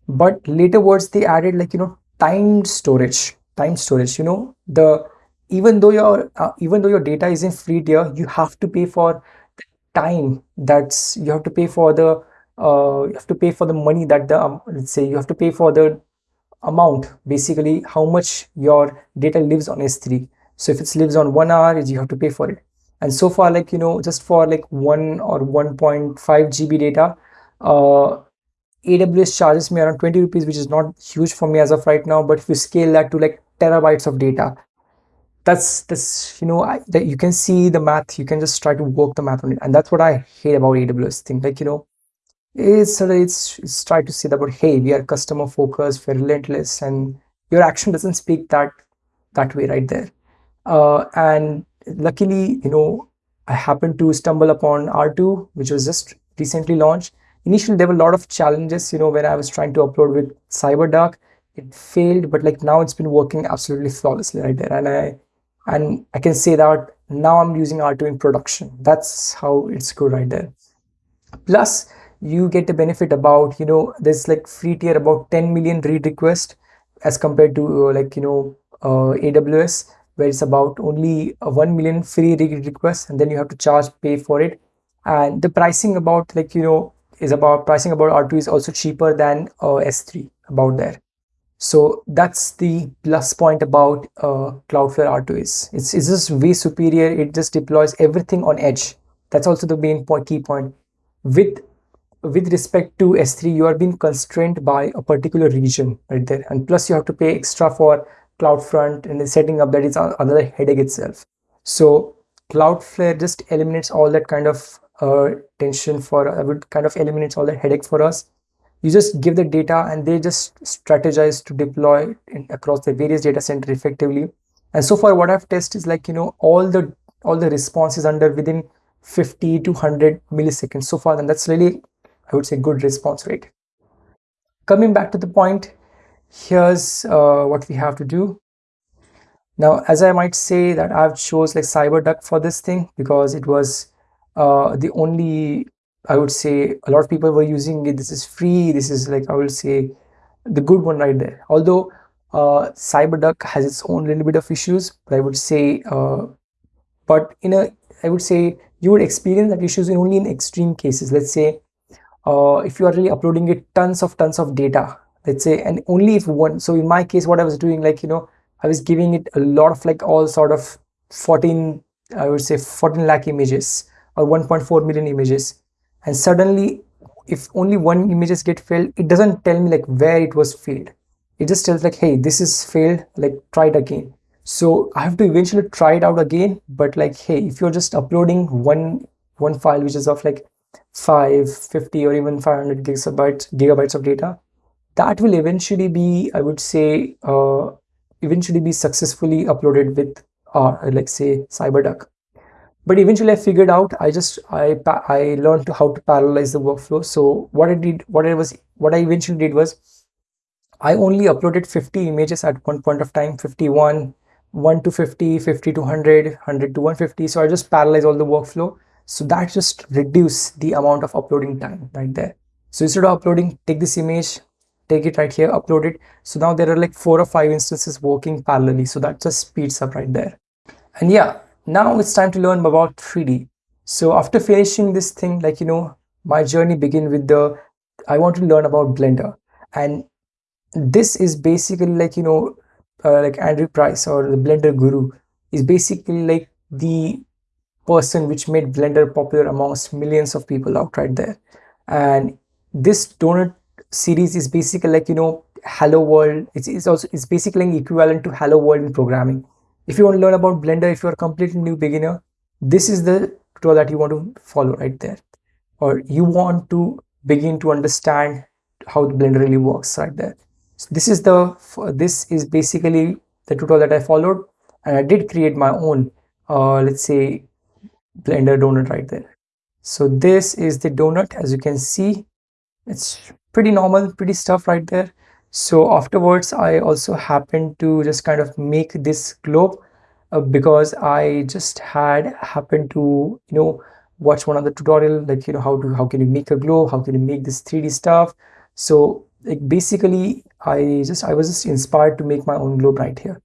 but later words they added like you know timed storage time storage you know the even though your uh, even though your data is in free tier you have to pay for the time that's you have to pay for the uh, you have to pay for the money that the um, let's say you have to pay for the amount basically how much your data lives on s3 so if it lives on one hour you have to pay for it and so far like you know just for like one or 1.5 gb data uh AWS charges me around 20 rupees, which is not huge for me as of right now. But if you scale that to like terabytes of data, that's that's you know I, that you can see the math. You can just try to work the math on it, and that's what I hate about AWS thing. Like you know, it's it's, it's try to say that about hey, we are customer focused, we're relentless, and your action doesn't speak that that way right there. Uh, and luckily, you know, I happened to stumble upon R2, which was just recently launched initially there were a lot of challenges you know when i was trying to upload with cyberduck it failed but like now it's been working absolutely flawlessly right there and i and i can say that now i'm using r2 in production. That's how it's good right there. Plus you get the benefit about you know there's like free tier about 10 million read requests as compared to uh, like you know uh, aws where it's about only 1 million free read requests and then you have to charge pay for it. And the pricing about like you know is about pricing about r2 is also cheaper than uh, s3 about there so that's the plus point about uh, Cloudflare R2 is. It's, it's just way superior. It just deploys everything on edge. That's also the main point, key point. With with respect to S3, you are being constrained by a particular region right there. And plus you have to pay extra for CloudFront and the setting up that is another headache itself. So Cloudflare just eliminates all that kind of uh, tension for, uh, kind of eliminates all that headache for us you just give the data and they just strategize to deploy across the various data center effectively. And so far what i've tested is like you know all the all the responses under within 50 to 100 milliseconds. So far and that's really i would say good response rate. Coming back to the point here's uh, what we have to do. Now as i might say that i've chose like cyberduck for this thing because it was uh, the only I would say a lot of people were using it. This is free. This is like I will say the good one right there. Although uh, CyberDuck has its own little bit of issues, but I would say, uh, but in a, I would say you would experience that issues in only in extreme cases. Let's say uh, if you are really uploading it tons of tons of data, let's say, and only if one. So in my case, what I was doing, like you know, I was giving it a lot of like all sort of 14, I would say 14 lakh images or 1.4 million images and suddenly if only one images get failed it doesn't tell me like where it was failed. It just tells like hey this is failed like try it again. So i have to eventually try it out again but like hey if you're just uploading one one file which is of like 550 or even 500 gigabytes gigabytes of data that will eventually be i would say uh, eventually be successfully uploaded with uh, like say cyberduck but eventually i figured out i just i i learned how to parallelize the workflow. So what i did what i was what i eventually did was i only uploaded 50 images at one point of time 51 1 to 50 50 to 100 100 to 150 so i just parallelize all the workflow. So that just reduce the amount of uploading time right there. So instead of uploading take this image take it right here upload it. So now there are like four or five instances working parallelly. So that just speeds up right there. And yeah now it's time to learn about 3D. So after finishing this thing, like, you know, my journey begin with the, I want to learn about Blender. And this is basically like, you know, uh, like Andrew Price or the Blender guru is basically like the person which made Blender popular amongst millions of people out right there. And this donut series is basically like, you know, Hello World. It's, it's also, it's basically equivalent to Hello World in programming if you want to learn about blender if you're a completely new beginner this is the tutorial that you want to follow right there. Or you want to begin to understand how the blender really works right there. So this is the this is basically the tutorial that i followed and i did create my own uh, let's say blender donut right there. So this is the donut. As you can see it's pretty normal pretty stuff right there so afterwards i also happened to just kind of make this globe uh, because i just had happened to you know watch one of the tutorial like you know how to how can you make a globe? How can you make this 3d stuff? So like basically i just i was just inspired to make my own globe right here.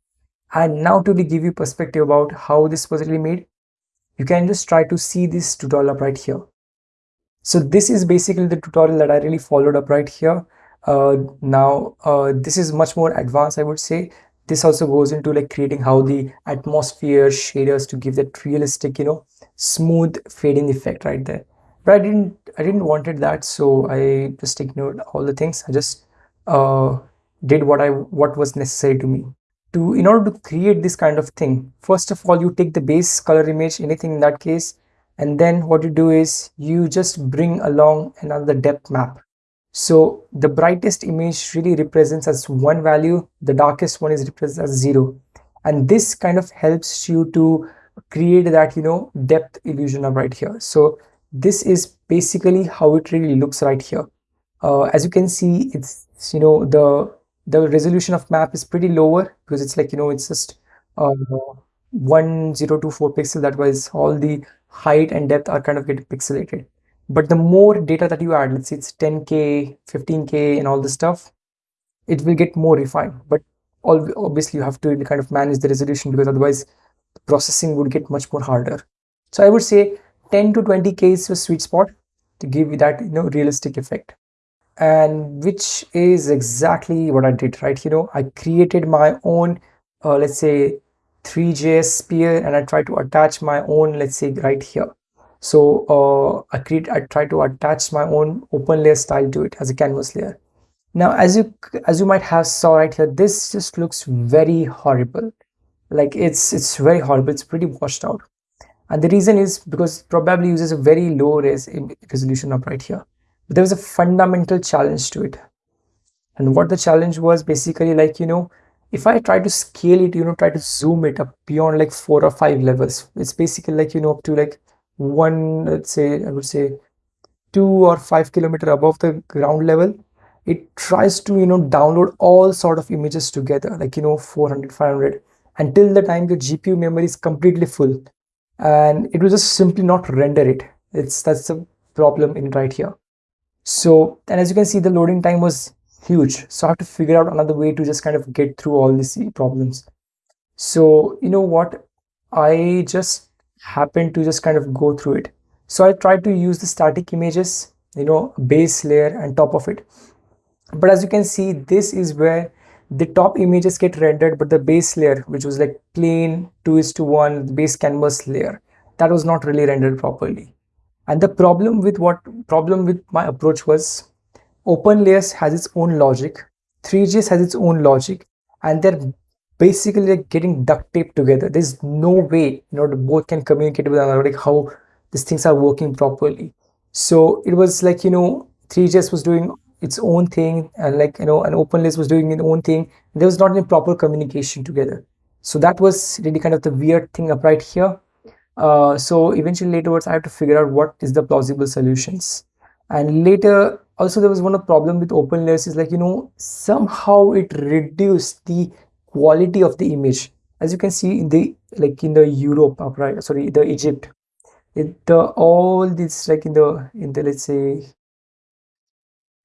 And now to give you perspective about how this was really made you can just try to see this tutorial up right here. So this is basically the tutorial that i really followed up right here now uh, this is much more advanced i would say. This also goes into like creating how the atmosphere shaders to give that realistic you know smooth fading effect right there. But i didn't i didn't wanted that so i just ignored all the things. I just uh, did what i what was necessary to me. To in order to create this kind of thing first of all you take the base color image anything in that case and then what you do is you just bring along another depth map so the brightest image really represents as one value, the darkest one is represented as zero. And this kind of helps you to create that, you know, depth illusion of right here. So this is basically how it really looks right here. Uh, as you can see, it's, you know, the the resolution of map is pretty lower because it's like, you know, it's just uh, 1024 pixel. That was all the height and depth are kind of getting pixelated but the more data that you add let's say it's 10k 15k and all this stuff it will get more refined. But obviously you have to kind of manage the resolution because otherwise the processing would get much more harder. So i would say 10 to 20k is a sweet spot to give you that you know realistic effect. And which is exactly what i did right? You know i created my own uh, let's say Three.js sphere and I try to attach my own let's say right here so uh, I create I try to attach my own open layer style to it as a canvas layer. Now as you as you might have saw right here this just looks very horrible. Like it's it's very horrible. It's pretty washed out. And the reason is because probably uses a very low res resolution up right here. But there was a fundamental challenge to it. And what the challenge was basically like you know if I try to scale it, you know, try to zoom it up beyond like four or five levels, it's basically like, you know, up to like one, let's say, I would say two or five kilometer above the ground level, it tries to, you know, download all sort of images together, like, you know, 400, 500, until the time your GPU memory is completely full. And it will just simply not render it. It's that's the problem in right here. So, and as you can see, the loading time was huge so i have to figure out another way to just kind of get through all these problems so you know what i just happened to just kind of go through it. So i tried to use the static images you know base layer and top of it. But as you can see this is where the top images get rendered but the base layer which was like plain 2 is to 1 base canvas layer that was not really rendered properly. And the problem with what problem with my approach was OpenLayers has its own logic, Three.js has its own logic, and they're basically like getting duct taped together. There's no way you know both can communicate with another, like how these things are working properly. So it was like you know Three.js was doing its own thing, and like you know, an OpenLayers was doing its own thing. There was not any proper communication together. So that was really kind of the weird thing up right here. Uh, so eventually later I have to figure out what is the plausible solutions. And later also there was one problem with open is like you know somehow it reduced the quality of the image. As you can see in the like in the europe right sorry the egypt it the all this like in the in the let's say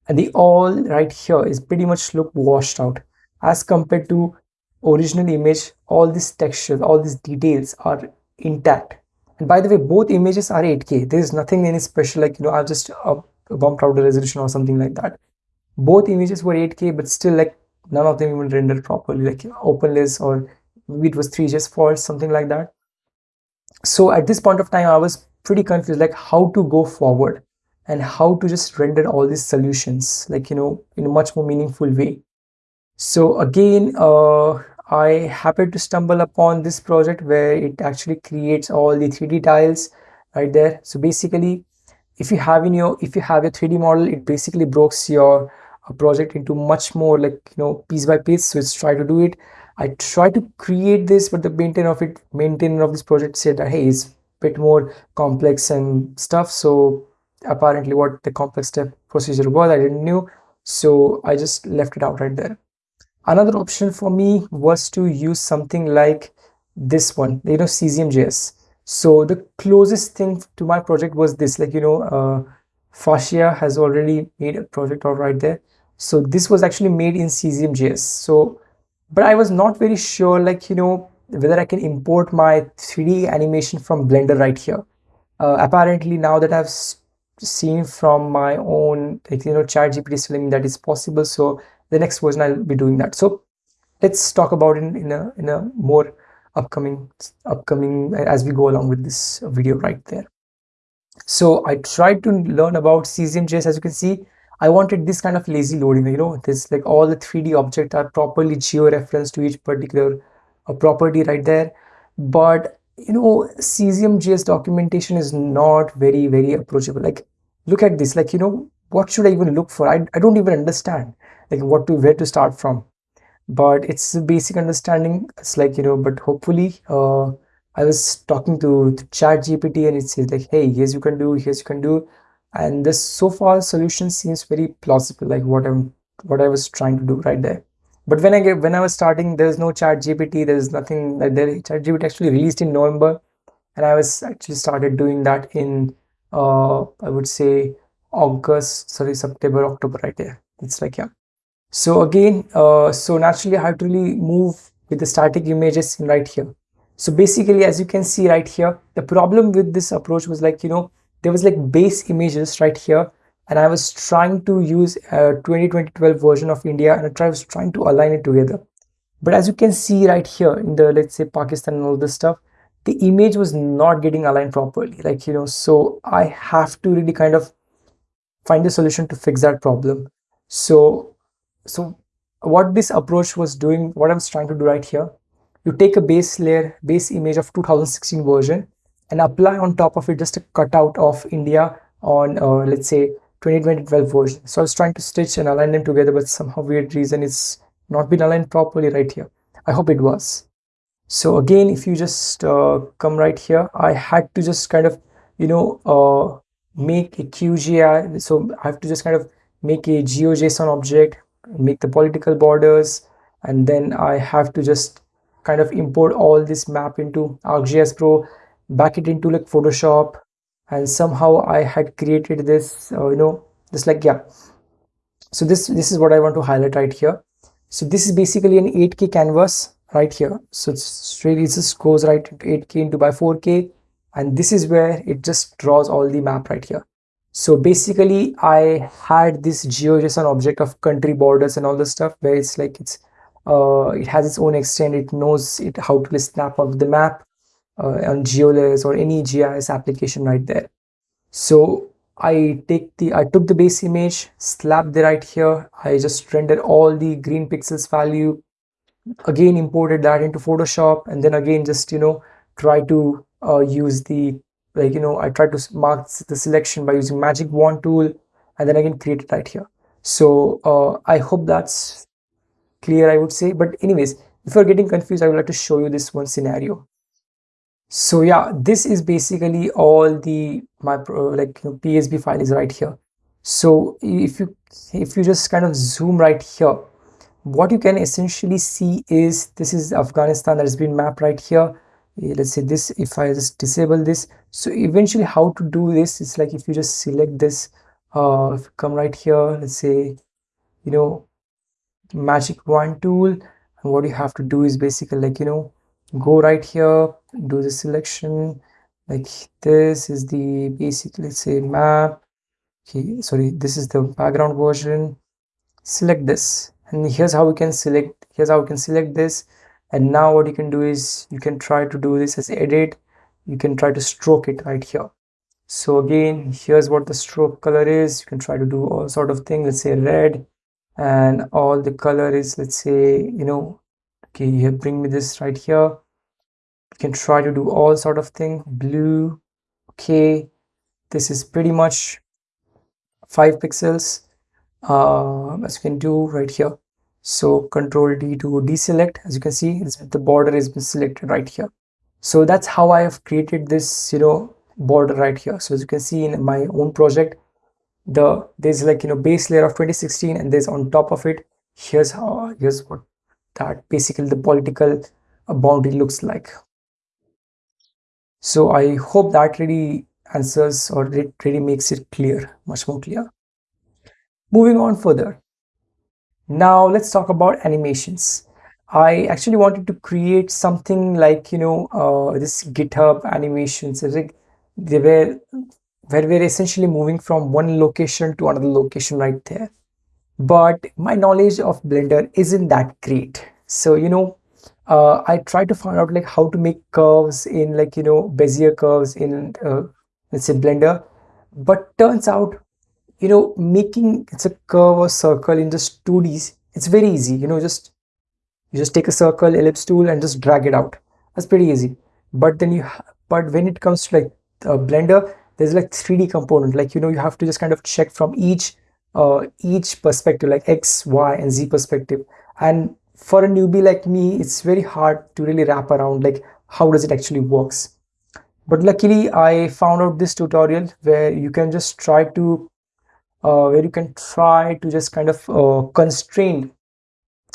and the all right here is pretty much look washed out. As compared to original image all these textures all these details are intact. And by the way both images are 8k there is nothing any special like you know i've just uh, bumped out the resolution or something like that. Both images were 8k but still like none of them even rendered properly like OpenLayers or it was Three.js fault something like that. So at this point of time i was pretty confused like how to go forward and how to just render all these solutions like you know in a much more meaningful way. So again uh, i happened to stumble upon this project where it actually creates all the 3d tiles right there. So basically if you have in your if you have a 3d model it basically breaks your uh, project into much more like you know piece by piece. So let's try to do it. I try to create this but the maintainer of it maintainer of this project said that hey it's a bit more complex and stuff. So apparently what the complex step procedure was i didn't know so i just left it out right there. Another option for me was to use something like this one you know cesium.js so the closest thing to my project was this like you know uh, fascia has already made a project all right there so this was actually made in cesium.js so but i was not very sure like you know whether i can import my 3d animation from blender right here. Uh, apparently now that i've seen from my own like you know chat gpt is telling me that it's possible so the next version i'll be doing that. So let's talk about it in, in a in a more upcoming upcoming as we go along with this video right there. So i tried to learn about cesium.js as you can see i wanted this kind of lazy loading you know this like all the 3d objects are properly geo-referenced to each particular uh, property right there. But you know cesium.js documentation is not very very approachable. Like look at this. Like you know what should i even look for? I, I don't even understand like what to where to start from. But it's a basic understanding. It's like you know but hopefully uh, i was talking to, to chat gpt and it says like hey here's you can do here's you can do and this so far solution seems very plausible like what i'm what i was trying to do right there. But when i get when i was starting there's no chat gpt there's nothing like there chat gpt actually released in november. And i was actually started doing that in uh i would say august sorry september october right there. It's like yeah. So again uh, so naturally I have to really move with the static images right here. So basically as you can see right here the problem with this approach was like you know there was like base images right here and I was trying to use a 2012 version of India and I was trying to align it together. But as you can see right here in the let's say Pakistan and all this stuff the image was not getting aligned properly. Like you know so I have to really kind of find a solution to fix that problem. So so what this approach was doing what I was trying to do right here you take a base layer base image of 2016 version and apply on top of it just a cutout of India on uh, let's say 2012 version. So I was trying to stitch and align them together but somehow weird reason it's not been aligned properly right here. I hope it was. So again if you just uh, come right here I had to just kind of you know uh, make a QGI so I have to just kind of make a GeoJSON object make the political borders and then I have to just kind of import all this map into ArcGIS Pro back it into like Photoshop and somehow I had created this uh, you know just like yeah. So this this is what I want to highlight right here. So this is basically an 8k canvas right here. So it's really it just goes right into 8k into by 4k and this is where it just draws all the map right here. So basically I had this GeoJSON object of country borders and all the stuff where it's like it's uh, it has its own extent. It knows it how to snap out the map on GeoLess or any GIS application right there. So I take the I took the base image slap the right here. I just rendered all the green pixels value again imported that into Photoshop and then again just you know try to uh, use the like you know I try to mark the selection by using magic wand tool and then again create it right here. So uh, I hope that's clear I would say. But anyways if you're getting confused I would like to show you this one scenario so yeah this is basically all the my like you know, psb file is right here. So if you if you just kind of zoom right here what you can essentially see is this is afghanistan that has been mapped right here. Let's say this if i just disable this. So eventually how to do this it's like if you just select this uh come right here let's say you know magic wand tool and what you have to do is basically like you know go right here do the selection like this is the basic let's say map. Okay sorry this is the background version. Select this and here's how we can select here's how we can select this. And now what you can do is you can try to do this as edit. You can try to stroke it right here. So again here's what the stroke color is. You can try to do all sort of thing let's say red. And all the color is let's say you know okay you bring me this right here. You can try to do all sort of thing. Blue okay. This is pretty much five pixels uh, as you can do right here. So control D to deselect. As you can see the border has been selected right here. So that's how I have created this you know border right here. So as you can see in my own project the there's like you know base layer of 2016 and there's on top of it here's how here's what that basically the political boundary looks like. So i hope that really answers or it really makes it clear much more clear. Moving on further. Now let's talk about animations. I actually wanted to create something like you know uh, this github animations. They were where we're essentially moving from one location to another location right there but my knowledge of blender isn't that great. So you know uh, i try to find out like how to make curves in like you know bezier curves in uh, let's say blender. But turns out you know making it's a curve or circle in just 2ds it's very easy. You know just you just take a circle ellipse tool and just drag it out. That's pretty easy. But then you but when it comes to like uh, blender there's like 3d component. Like you know you have to just kind of check from each uh, each perspective like x y and z perspective. And for a newbie like me it's very hard to really wrap around like how does it actually works. But luckily i found out this tutorial where you can just try to uh, where you can try to just kind of uh, constrain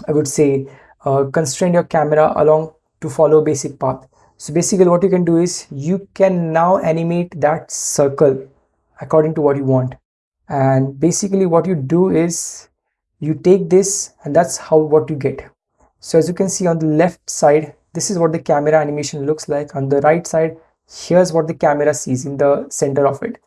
i would say uh, constrain your camera along to follow basic path. So basically what you can do is you can now animate that circle according to what you want and basically what you do is you take this and that's how what you get. So as you can see on the left side this is what the camera animation looks like. On the right side here's what the camera sees in the center of it.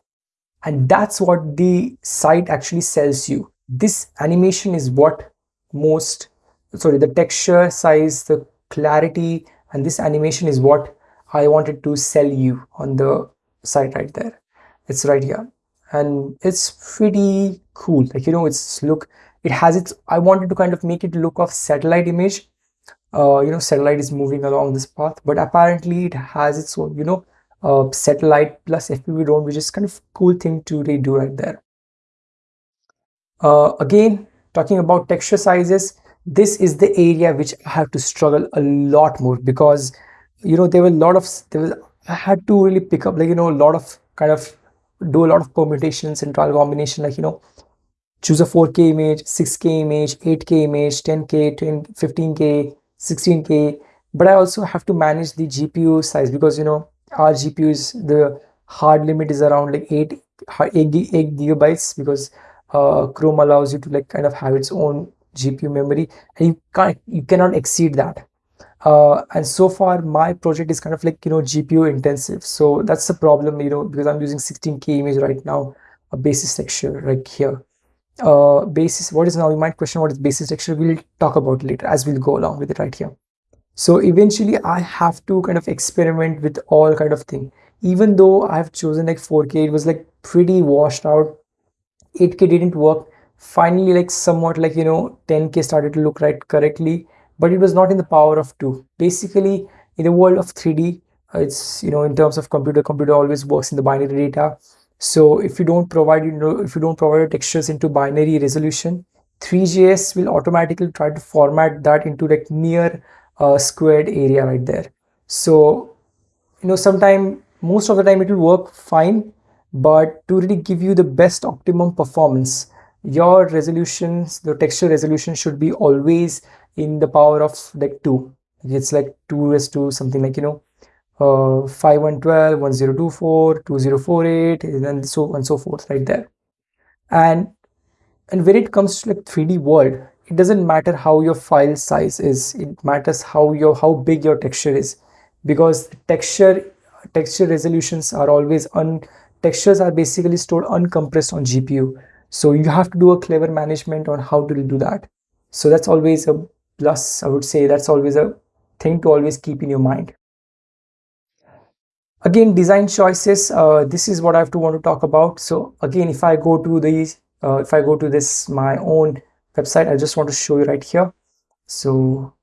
And that's what the site actually sells you. This animation is what most sorry the texture size the clarity and this animation is what i wanted to sell you on the site right there. It's right here and it's pretty cool. Like you know it's look it has its i wanted to kind of make it look of satellite image. Uh, you know satellite is moving along this path but apparently it has its own you know uh, satellite plus fpv drone which is kind of cool thing to redo right there. Uh, again talking about texture sizes this is the area which i have to struggle a lot more because you know there were a lot of there was i had to really pick up like you know a lot of kind of do a lot of permutations and trial combination like you know choose a 4k image 6k image 8k image 10k 10, 15k 16k but i also have to manage the gpu size because you know our gpu is the hard limit is around like 8 8, 8 gigabytes because uh, chrome allows you to like kind of have its own gpu memory and you can't you cannot exceed that uh, and so far my project is kind of like you know gpu intensive. So that's the problem you know because i'm using 16k image right now a basis texture right here. Uh, basis what is now you might question what is basis texture. We'll talk about later as we'll go along with it right here. So eventually i have to kind of experiment with all kind of thing. Even though i've chosen like 4k it was like pretty washed out. 8k didn't work. Finally like somewhat like you know 10k started to look right correctly but it was not in the power of 2 basically in the world of 3d it's you know in terms of computer computer always works in the binary data. So if you don't provide you know if you don't provide textures into binary resolution Three.js will automatically try to format that into like near uh, squared area right there. So you know sometime most of the time it will work fine but to really give you the best optimum performance your resolutions the texture resolution should be always in the power of like 2 it's like 2 is to something like you know uh, 5112 1024 2048 and so on and so forth right there. And and when it comes to like 3d world it doesn't matter how your file size is. It matters how your how big your texture is. Because texture texture resolutions are always un textures are basically stored uncompressed on gpu so you have to do a clever management on how to do that. So that's always a plus i would say that's always a thing to always keep in your mind. Again design choices uh, this is what i have to want to talk about. So again if i go to these uh, if i go to this my own website i just want to show you right here. So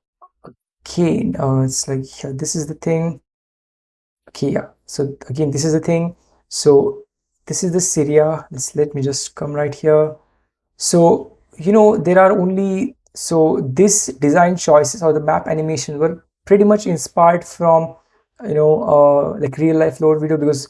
again uh, it's like yeah, this is the thing. Okay yeah. So again this is the thing. So this is the Syria. Let's let me just come right here. So you know there are only so this design choices or the map animation were pretty much inspired from you know uh, like RealLifeLore video because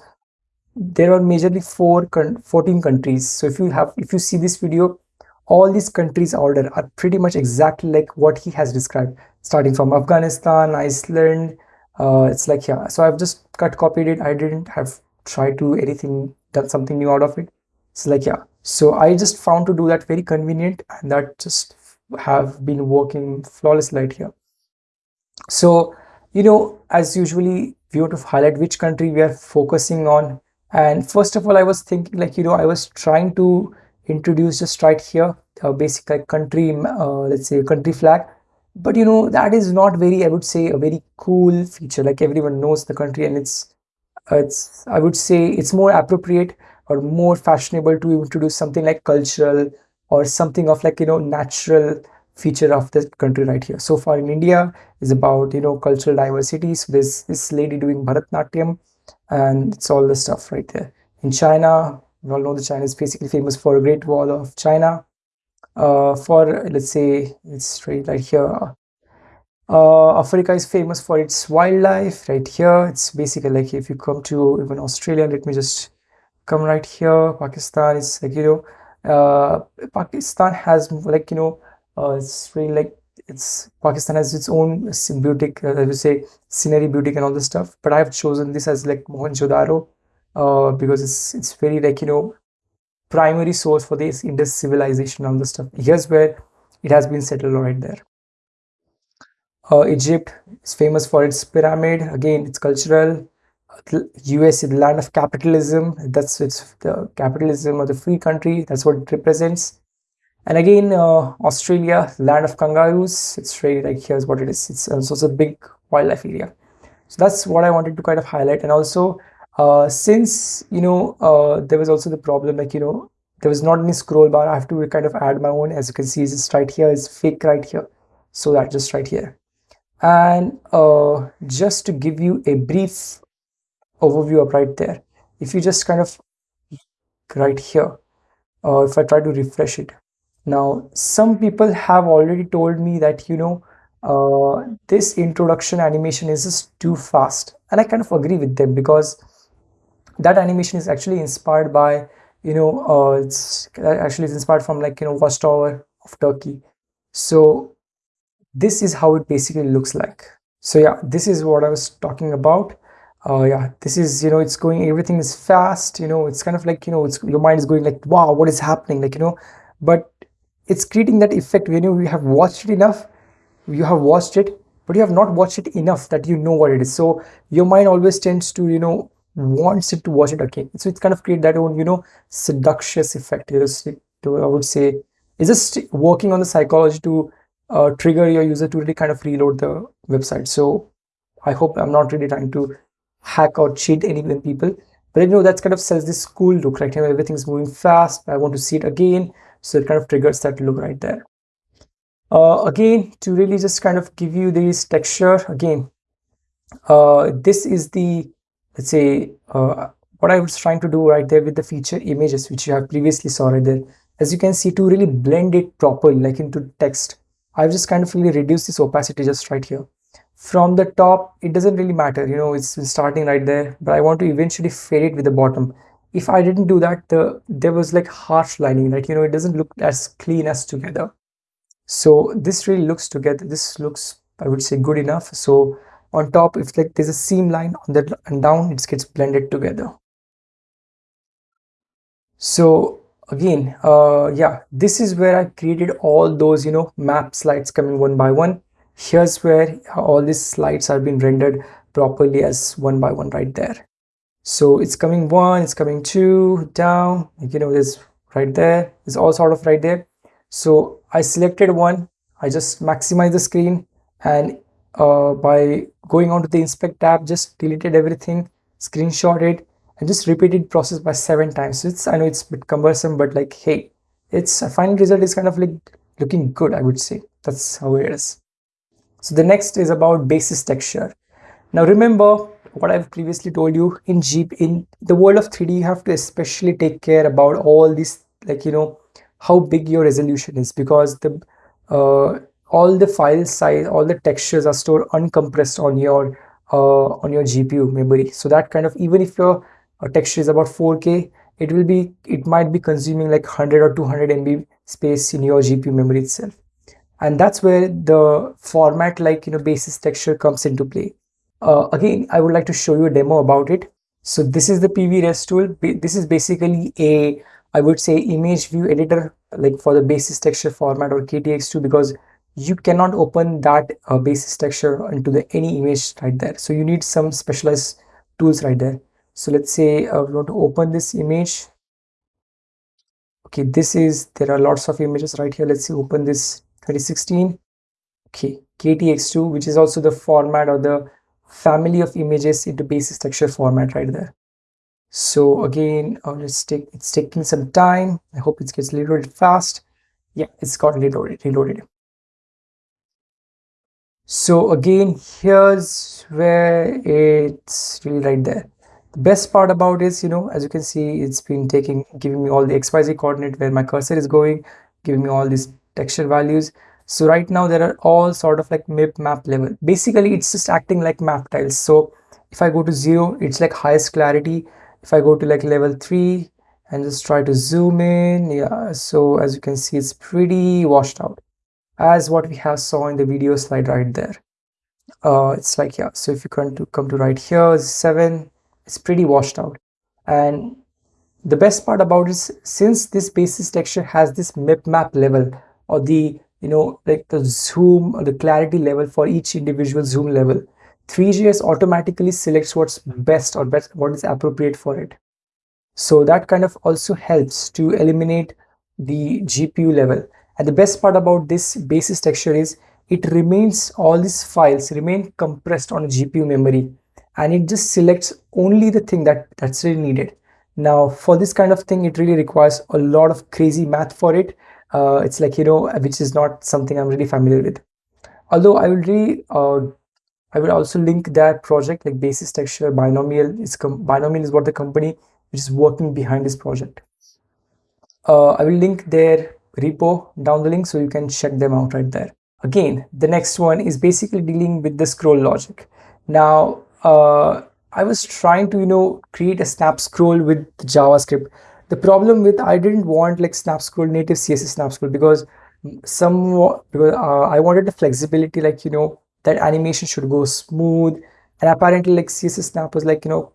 there are majorly four 14 countries. So if you have if you see this video all these countries order are pretty much exactly like what he has described starting from afghanistan iceland uh, it's like yeah. So i've just cut copied it. I didn't have tried to anything done something new out of it. It's like yeah. So i just found to do that very convenient and that just have been working flawlessly right here. So you know as usually we want to highlight which country we are focusing on. And first of all i was thinking like you know i was trying to introduce just right here a basic like country uh, let's say country flag. But you know that is not very i would say a very cool feature. Like everyone knows the country and it's it's i would say it's more appropriate or more fashionable to introduce something like cultural or something of like you know natural feature of the country right here. So far in india is about you know cultural diversity. So this lady doing Bharatanatyam and it's all the stuff right there. In china we all know that china is basically famous for a great wall of china. Uh, for let's say it's straight right here. Uh, Africa is famous for its wildlife right here. It's basically like if you come to even Australia, let me just come right here. Pakistan is like, you know, uh, Pakistan has like, you know, uh, it's really like it's Pakistan has its own beauty, uh, I would say scenery beauty and all this stuff. But I've chosen this as like Mohenjo-daro uh, because it's it's very like, you know, primary source for this Indus civilization and all this stuff. Here's where it has been settled right there uh, Egypt is famous for its pyramid. Again, it's cultural. US is the land of capitalism. That's it's the capitalism of the free country. That's what it represents. And again, uh, Australia, land of kangaroos. It's really like here's what it is. It's also a big wildlife area. So that's what I wanted to kind of highlight. And also, uh, since you know, uh, there was also the problem like you know, there was not any scroll bar. I have to kind of add my own. As you can see, it's right here. It's fake right here. So that just right here and uh, just to give you a brief overview of right there. If you just kind of right here uh, if I try to refresh it. Now some people have already told me that you know uh, this introduction animation is just too fast. And I kind of agree with them because that animation is actually inspired by you know uh, it's actually it's inspired from like you know watchtower of Turkey. So this is how it basically looks like. So yeah this is what i was talking about uh yeah this is you know it's going everything is fast you know it's kind of like you know it's your mind is going like wow what is happening? Like you know but it's creating that effect when you have watched it enough you have watched it but you have not watched it enough that you know what it is. So your mind always tends to you know wants it to watch it again. So it's kind of create that own you know seductious effect you know, i would say it's just working on the psychology to uh, trigger your user to really kind of reload the website. So I hope I'm not really trying to hack or cheat any people, but you know that's kind of sells this cool look, right? Know everything's moving fast. I want to see it again, so it kind of triggers that look right there. Uh, again, to really just kind of give you this texture again, uh, this is the let's say uh, what I was trying to do right there with the feature images, which you have previously saw right there. As you can see, to really blend it properly, like into text, I've just kind of really reduced this opacity just right here. From the top, it doesn't really matter, you know, it's starting right there, but I want to eventually fade it with the bottom. If I didn't do that, the there was like harsh lining, like, you know, it doesn't look as clean as together. So this really looks together. This looks, I would say, good enough. So on top, if like there's a seam line on that and down, it gets blended together. So again uh yeah this is where i created all those you know map slides coming one by one here's where all these slides are being rendered properly as one by one right there. So it's coming one it's coming two down you know this right there is all sort of right there. So i selected one i just maximize the screen and uh, by going on to the inspect tab just deleted everything screenshot it and just repeated process by seven times. So it's i know it's a bit cumbersome but like hey it's a final result is kind of like looking good i would say. That's how it is so the next is about basis texture. Now remember what i've previously told you in jeep in the world of 3d you have to especially take care about all these like you know how big your resolution is because the uh, all the file size all the textures are stored uncompressed on your uh, on your gpu memory. So that kind of even if your a texture is about 4k it will be it might be consuming like 100 or 200 MB space in your GPU memory itself and that's where the format like you know basis texture comes into play. Uh, again I would like to show you a demo about it. So this is the PVRTexTool. This is basically a I would say image view editor like for the basis texture format or KTX2 because you cannot open that uh, basis texture into the any image right there. So you need some specialized tools right there. So let's say uh, we want to open this image. Okay this is there are lots of images right here. Let's see open this 2016 okay ktx2 which is also the format or the family of images into basis texture format right there. So again uh, let's take it's taking some time. I hope it gets reloaded fast. Yeah it's got reloaded reloaded. So again here's where it's really right there. The best part about is you know as you can see it's been taking giving me all the xyz coordinate where my cursor is going giving me all these texture values. So right now there are all sort of like mip map level. Basically it's just acting like map tiles. So if i go to zero it's like highest clarity. If i go to like level three and just try to zoom in yeah so as you can see it's pretty washed out as what we have saw in the video slide right there. Uh it's like yeah so if you come to come to right here seven it's pretty washed out. And the best part about is since this basis texture has this mip map level or the you know like the zoom the clarity level for each individual zoom level. Three.js automatically selects what's best or best what is appropriate for it. So that kind of also helps to eliminate the gpu level. And the best part about this basis texture is it remains all these files remain compressed on gpu memory. And it just selects only the thing that that's really needed. Now for this kind of thing it really requires a lot of crazy math for it uh, it's like you know which is not something i'm really familiar with. Although i will really uh, i will also link that project like basis texture binomial is binomial is what the company which is working behind this project. Uh, i will link their repo down the link so you can check them out right there. Again the next one is basically dealing with the scroll logic. Now uh, I was trying to, you know, create a snap scroll with JavaScript. The problem with I didn't want like snap scroll native CSS snap scroll because some because uh, I wanted the flexibility, like you know, that animation should go smooth. And apparently, like CSS snap was like you know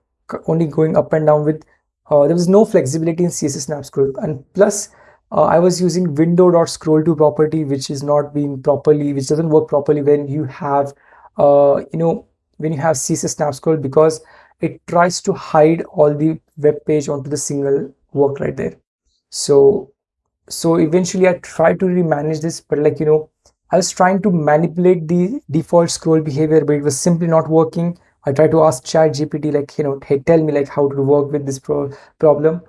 only going up and down with. Uh, there was no flexibility in CSS snap scroll, and plus. Uh, I was using window.scroll to property, which is not being properly, which doesn't work properly when you have, uh, you know, when you have CSS snap scroll because it tries to hide all the web page onto the single work right there. So, so eventually I tried to really manage this, but like, you know, I was trying to manipulate the default scroll behavior, but it was simply not working. I tried to ask chat GPT like, you know, hey, tell me like how to work with this pro problem.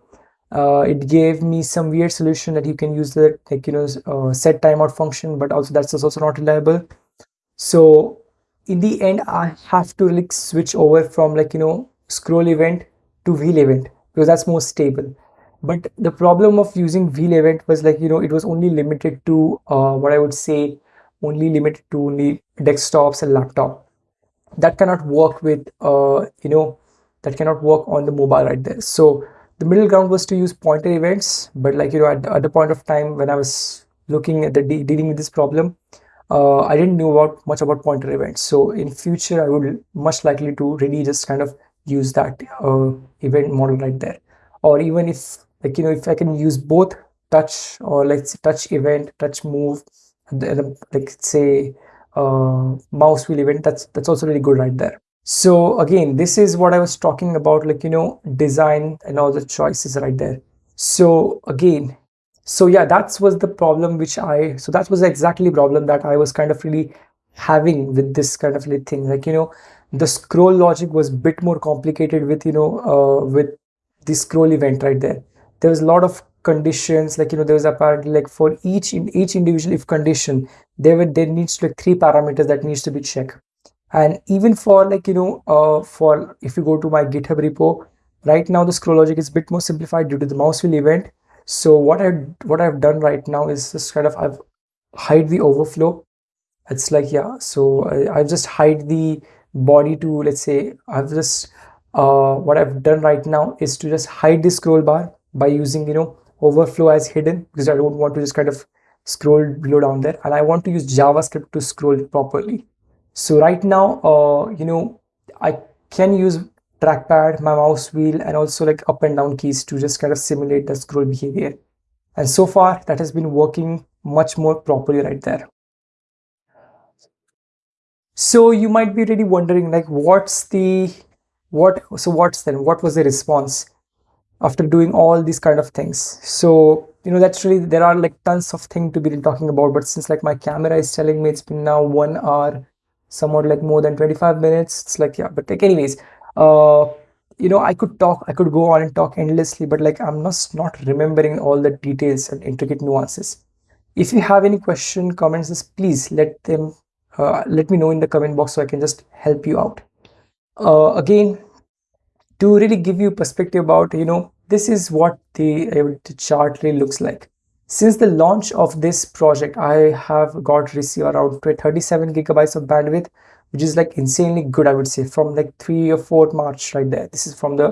Uh, it gave me some weird solution that you can use the like, you know, uh, set timeout function, but also that's also not reliable. So in the end i have to like switch over from like you know scroll event to wheel event because that's more stable but the problem of using wheel event was like you know it was only limited to uh, what i would say only limited to only desktops and laptop that cannot work with uh, you know that cannot work on the mobile right there so the middle ground was to use pointer events but like you know at, at the point of time when i was looking at the de dealing with this problem uh, I didn't know about much about pointer events. So in future, I would much likely to really just kind of use that uh, event model right there. Or even if like, you know, if I can use both touch or like touch event, touch move, and, then like say uh, mouse wheel event, that's, that's also really good right there. So again, this is what I was talking about, like, you know, design and all the choices right there. So again, so yeah that was the problem which i so that was exactly problem that i was kind of really having with this kind of thing like you know the scroll logic was bit more complicated with you know uh, with the scroll event right there there was a lot of conditions like you know there was apparently like for each in each individual if condition there were there needs to like three parameters that needs to be checked and even for like you know uh, for if you go to my github repo right now the scroll logic is a bit more simplified due to the mouse wheel event so what I what I've done right now is just kind of I've hide the overflow. It's like yeah. So I, I've just hide the body to let's say I've just uh, what I've done right now is to just hide the scroll bar by using you know overflow as hidden because I don't want to just kind of scroll below down there and I want to use JavaScript to scroll properly. So right now, uh, you know, I can use trackpad, my mouse wheel, and also like up and down keys to just kind of simulate the scroll behavior. And so far that has been working much more properly right there. So you might be really wondering like what's the what so what's then what was the response after doing all these kind of things. So you know that's really there are like tons of things to be talking about but since like my camera is telling me it's been now one hour somewhat like more than 25 minutes it's like yeah but like anyways uh, you know i could talk i could go on and talk endlessly but like i'm not not remembering all the details and intricate nuances. If you have any question comments please let them uh, let me know in the comment box so i can just help you out. Uh, again to really give you perspective about you know this is what the, the chart really looks like. Since the launch of this project i have got received around 37 gigabytes of bandwidth which is like insanely good i would say from like 3 or 4 march right there. This is from the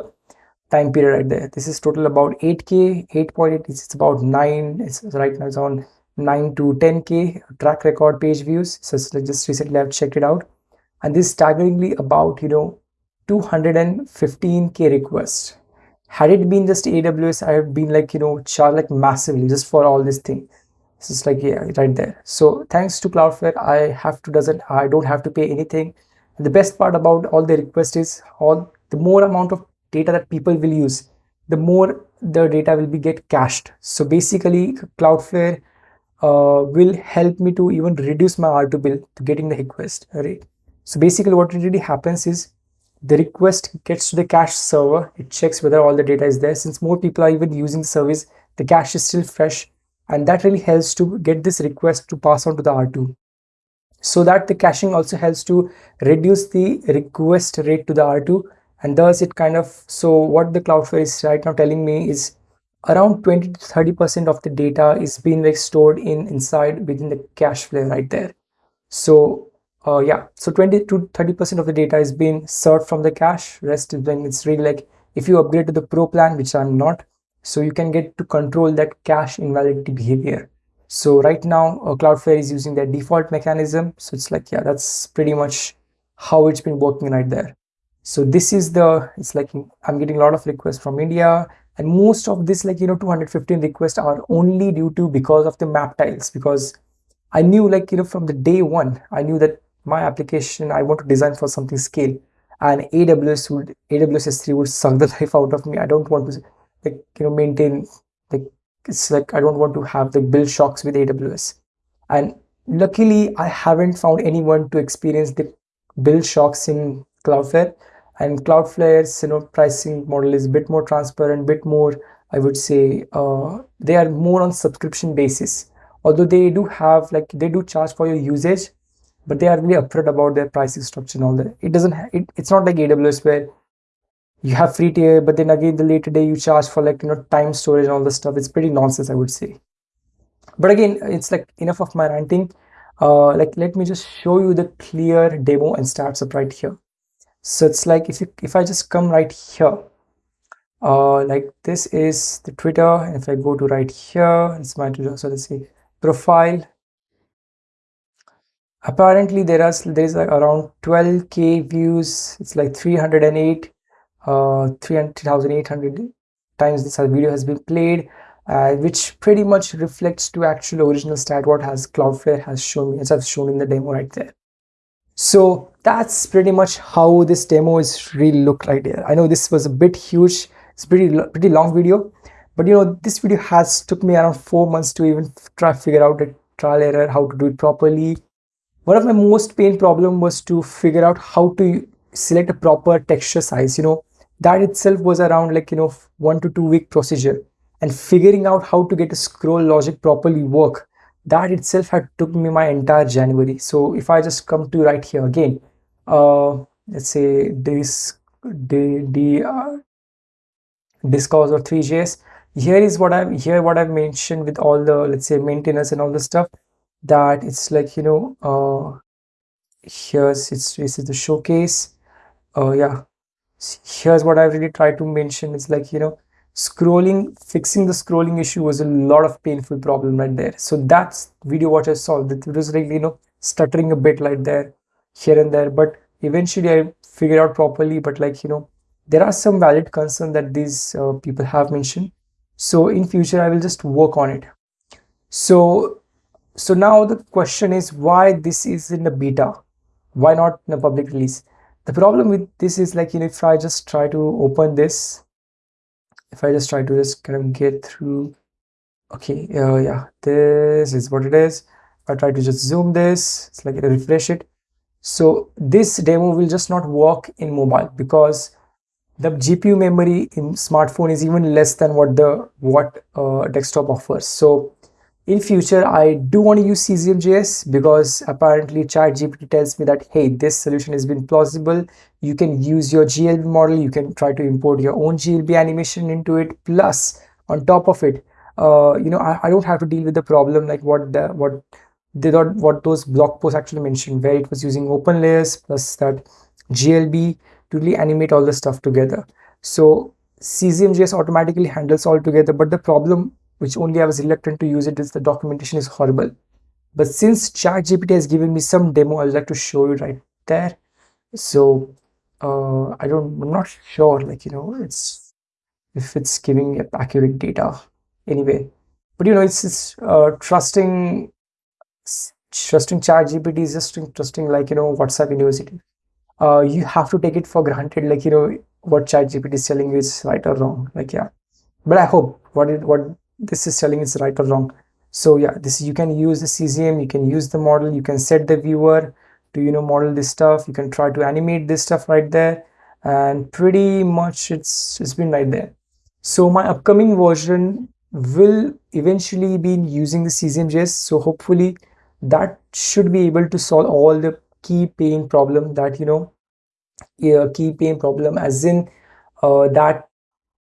time period right there. This is total about 8k 8.8 it's about 9 it's right now it's on 9 to 10k track record page views. So just recently i've checked it out. And this is staggeringly about you know 215k requests had it been just aws i have been like you know charged like massively just for all this thing is like yeah, right there. So thanks to Cloudflare, I have to doesn't I don't have to pay anything. And the best part about all the requests is all the more amount of data that people will use, the more the data will be get cached. So basically, Cloudflare uh, will help me to even reduce my R2 bill to getting the request. Right. So basically, what really happens is the request gets to the cache server. It checks whether all the data is there. Since more people are even using the service, the cache is still fresh and that really helps to get this request to pass on to the R2 so that the caching also helps to reduce the request rate to the R2 and thus it kind of so what the Cloudflare is right now telling me is around 20 to 30 percent of the data is being like stored in inside within the cache flare right there so uh, yeah. So 20 to 30 percent of the data is being served from the cache. Rest is when it's really like if you upgrade to the pro plan which i'm not so you can get to control that cache invalidity behavior. So right now uh, cloudflare is using their default mechanism. So it's like yeah that's pretty much how it's been working right there. So this is the it's like i'm getting a lot of requests from india. And most of this like you know 215 requests are only due to because of the map tiles. Because i knew like you know from the day one i knew that my application i want to design for something scale. And aws would aws s3 would suck the life out of me. I don't want to like you know maintain like it's like i don't want to have the bill shocks with aws and luckily i haven't found anyone to experience the bill shocks in cloudflare. And cloudflare's you know pricing model is a bit more transparent bit more i would say uh, they are more on subscription basis. Although they do have like they do charge for your usage but they are really upfront about their pricing structure and all that. It doesn't it, it's not like aws where you have free tier but then again the later day you charge for like you know time storage and all this stuff. It's pretty nonsense i would say. But again it's like enough of my ranting. Uh like let me just show you the clear demo and stats up right here. So it's like if you if i just come right here uh like this is the twitter. And if i go to right here it's my twitter. So let's see. Profile apparently there are there is like around 12k views it's like 308 uh 3,800 times this video has been played uh, which pretty much reflects to actual original stat what has Cloudflare has shown me as I've shown in the demo right there. So that's pretty much how this demo is really looked like there. I know this was a bit huge, it's pretty pretty long video, but you know this video has took me around four months to even try figure out the trial error, how to do it properly. One of my most pain problem was to figure out how to select a proper texture size. You know, that itself was around like you know one to two week procedure. And figuring out how to get a scroll logic properly work that itself had took me my entire january. So if i just come to right here again uh let's say this the the uh, discourse or Three.js here is what i'm here what i've mentioned with all the let's say maintenance and all the stuff that it's like you know uh here's it's this is the showcase. Uh yeah. Here's what I really try to mention. It's like you know scrolling fixing the scrolling issue was a lot of painful problem right there. So that's video what I solved it was really you know stuttering a bit like there here and there. But eventually I figured out properly. But like you know there are some valid concerns that these uh, people have mentioned. So in future I will just work on it. So so now the question is why this is in a beta? Why not in a public release? The problem with this is like you know if i just try to open this if i just try to just kind of get through okay uh, yeah this is what it is. I try to just zoom this it's like refresh it. So this demo will just not work in mobile because the gpu memory in smartphone is even less than what the what uh, desktop offers. So in future i do want to use cesium.js because apparently ChatGPT tells me that hey this solution has been plausible. You can use your glb model. You can try to import your own glb animation into it. Plus on top of it uh, you know I, I don't have to deal with the problem like what the what they thought what those blog posts actually mentioned where it was using open layers plus that glb to really animate all the stuff together. So cesium.js automatically handles all together. But the problem which only I was reluctant to use it is the documentation is horrible. But since ChatGPT has given me some demo, I would like to show you right there. So uh, I don't, I'm not sure, like, you know, it's if it's giving accurate data. Anyway, but you know it's, it's uh, trusting trusting chat gpt is just trusting like you know whatsapp university uh, you have to take it for granted like you know what chat gpt is telling you is right or wrong like yeah but i hope what it what this is telling it's right or wrong. So yeah this you can use the czm you can use the model you can set the viewer to you know model this stuff. You can try to animate this stuff right there. And pretty much it's it's been right there. So my upcoming version will eventually be using the Cesium.js so hopefully that should be able to solve all the key pain problem that you know a key pain problem as in uh, that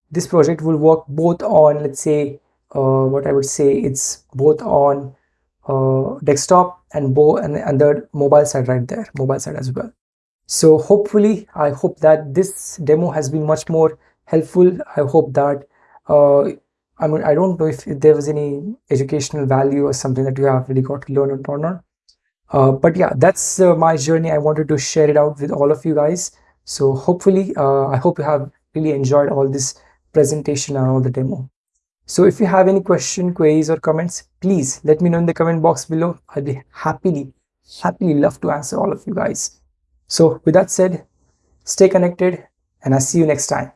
this project will work both on let's say uh, what I would say it's both on uh, desktop and bo and, and the mobile side right there mobile side as well. So hopefully I hope that this demo has been much more helpful. I hope that uh, I mean I don't know if there was any educational value or something that you have really got to learn or not uh, but yeah that's uh, my journey. I wanted to share it out with all of you guys. So hopefully uh, i hope you have really enjoyed all this presentation and all the demo so if you have any question queries or comments please let me know in the comment box below. I'll be happily happily love to answer all of you guys. So with that said stay connected and i'll see you next time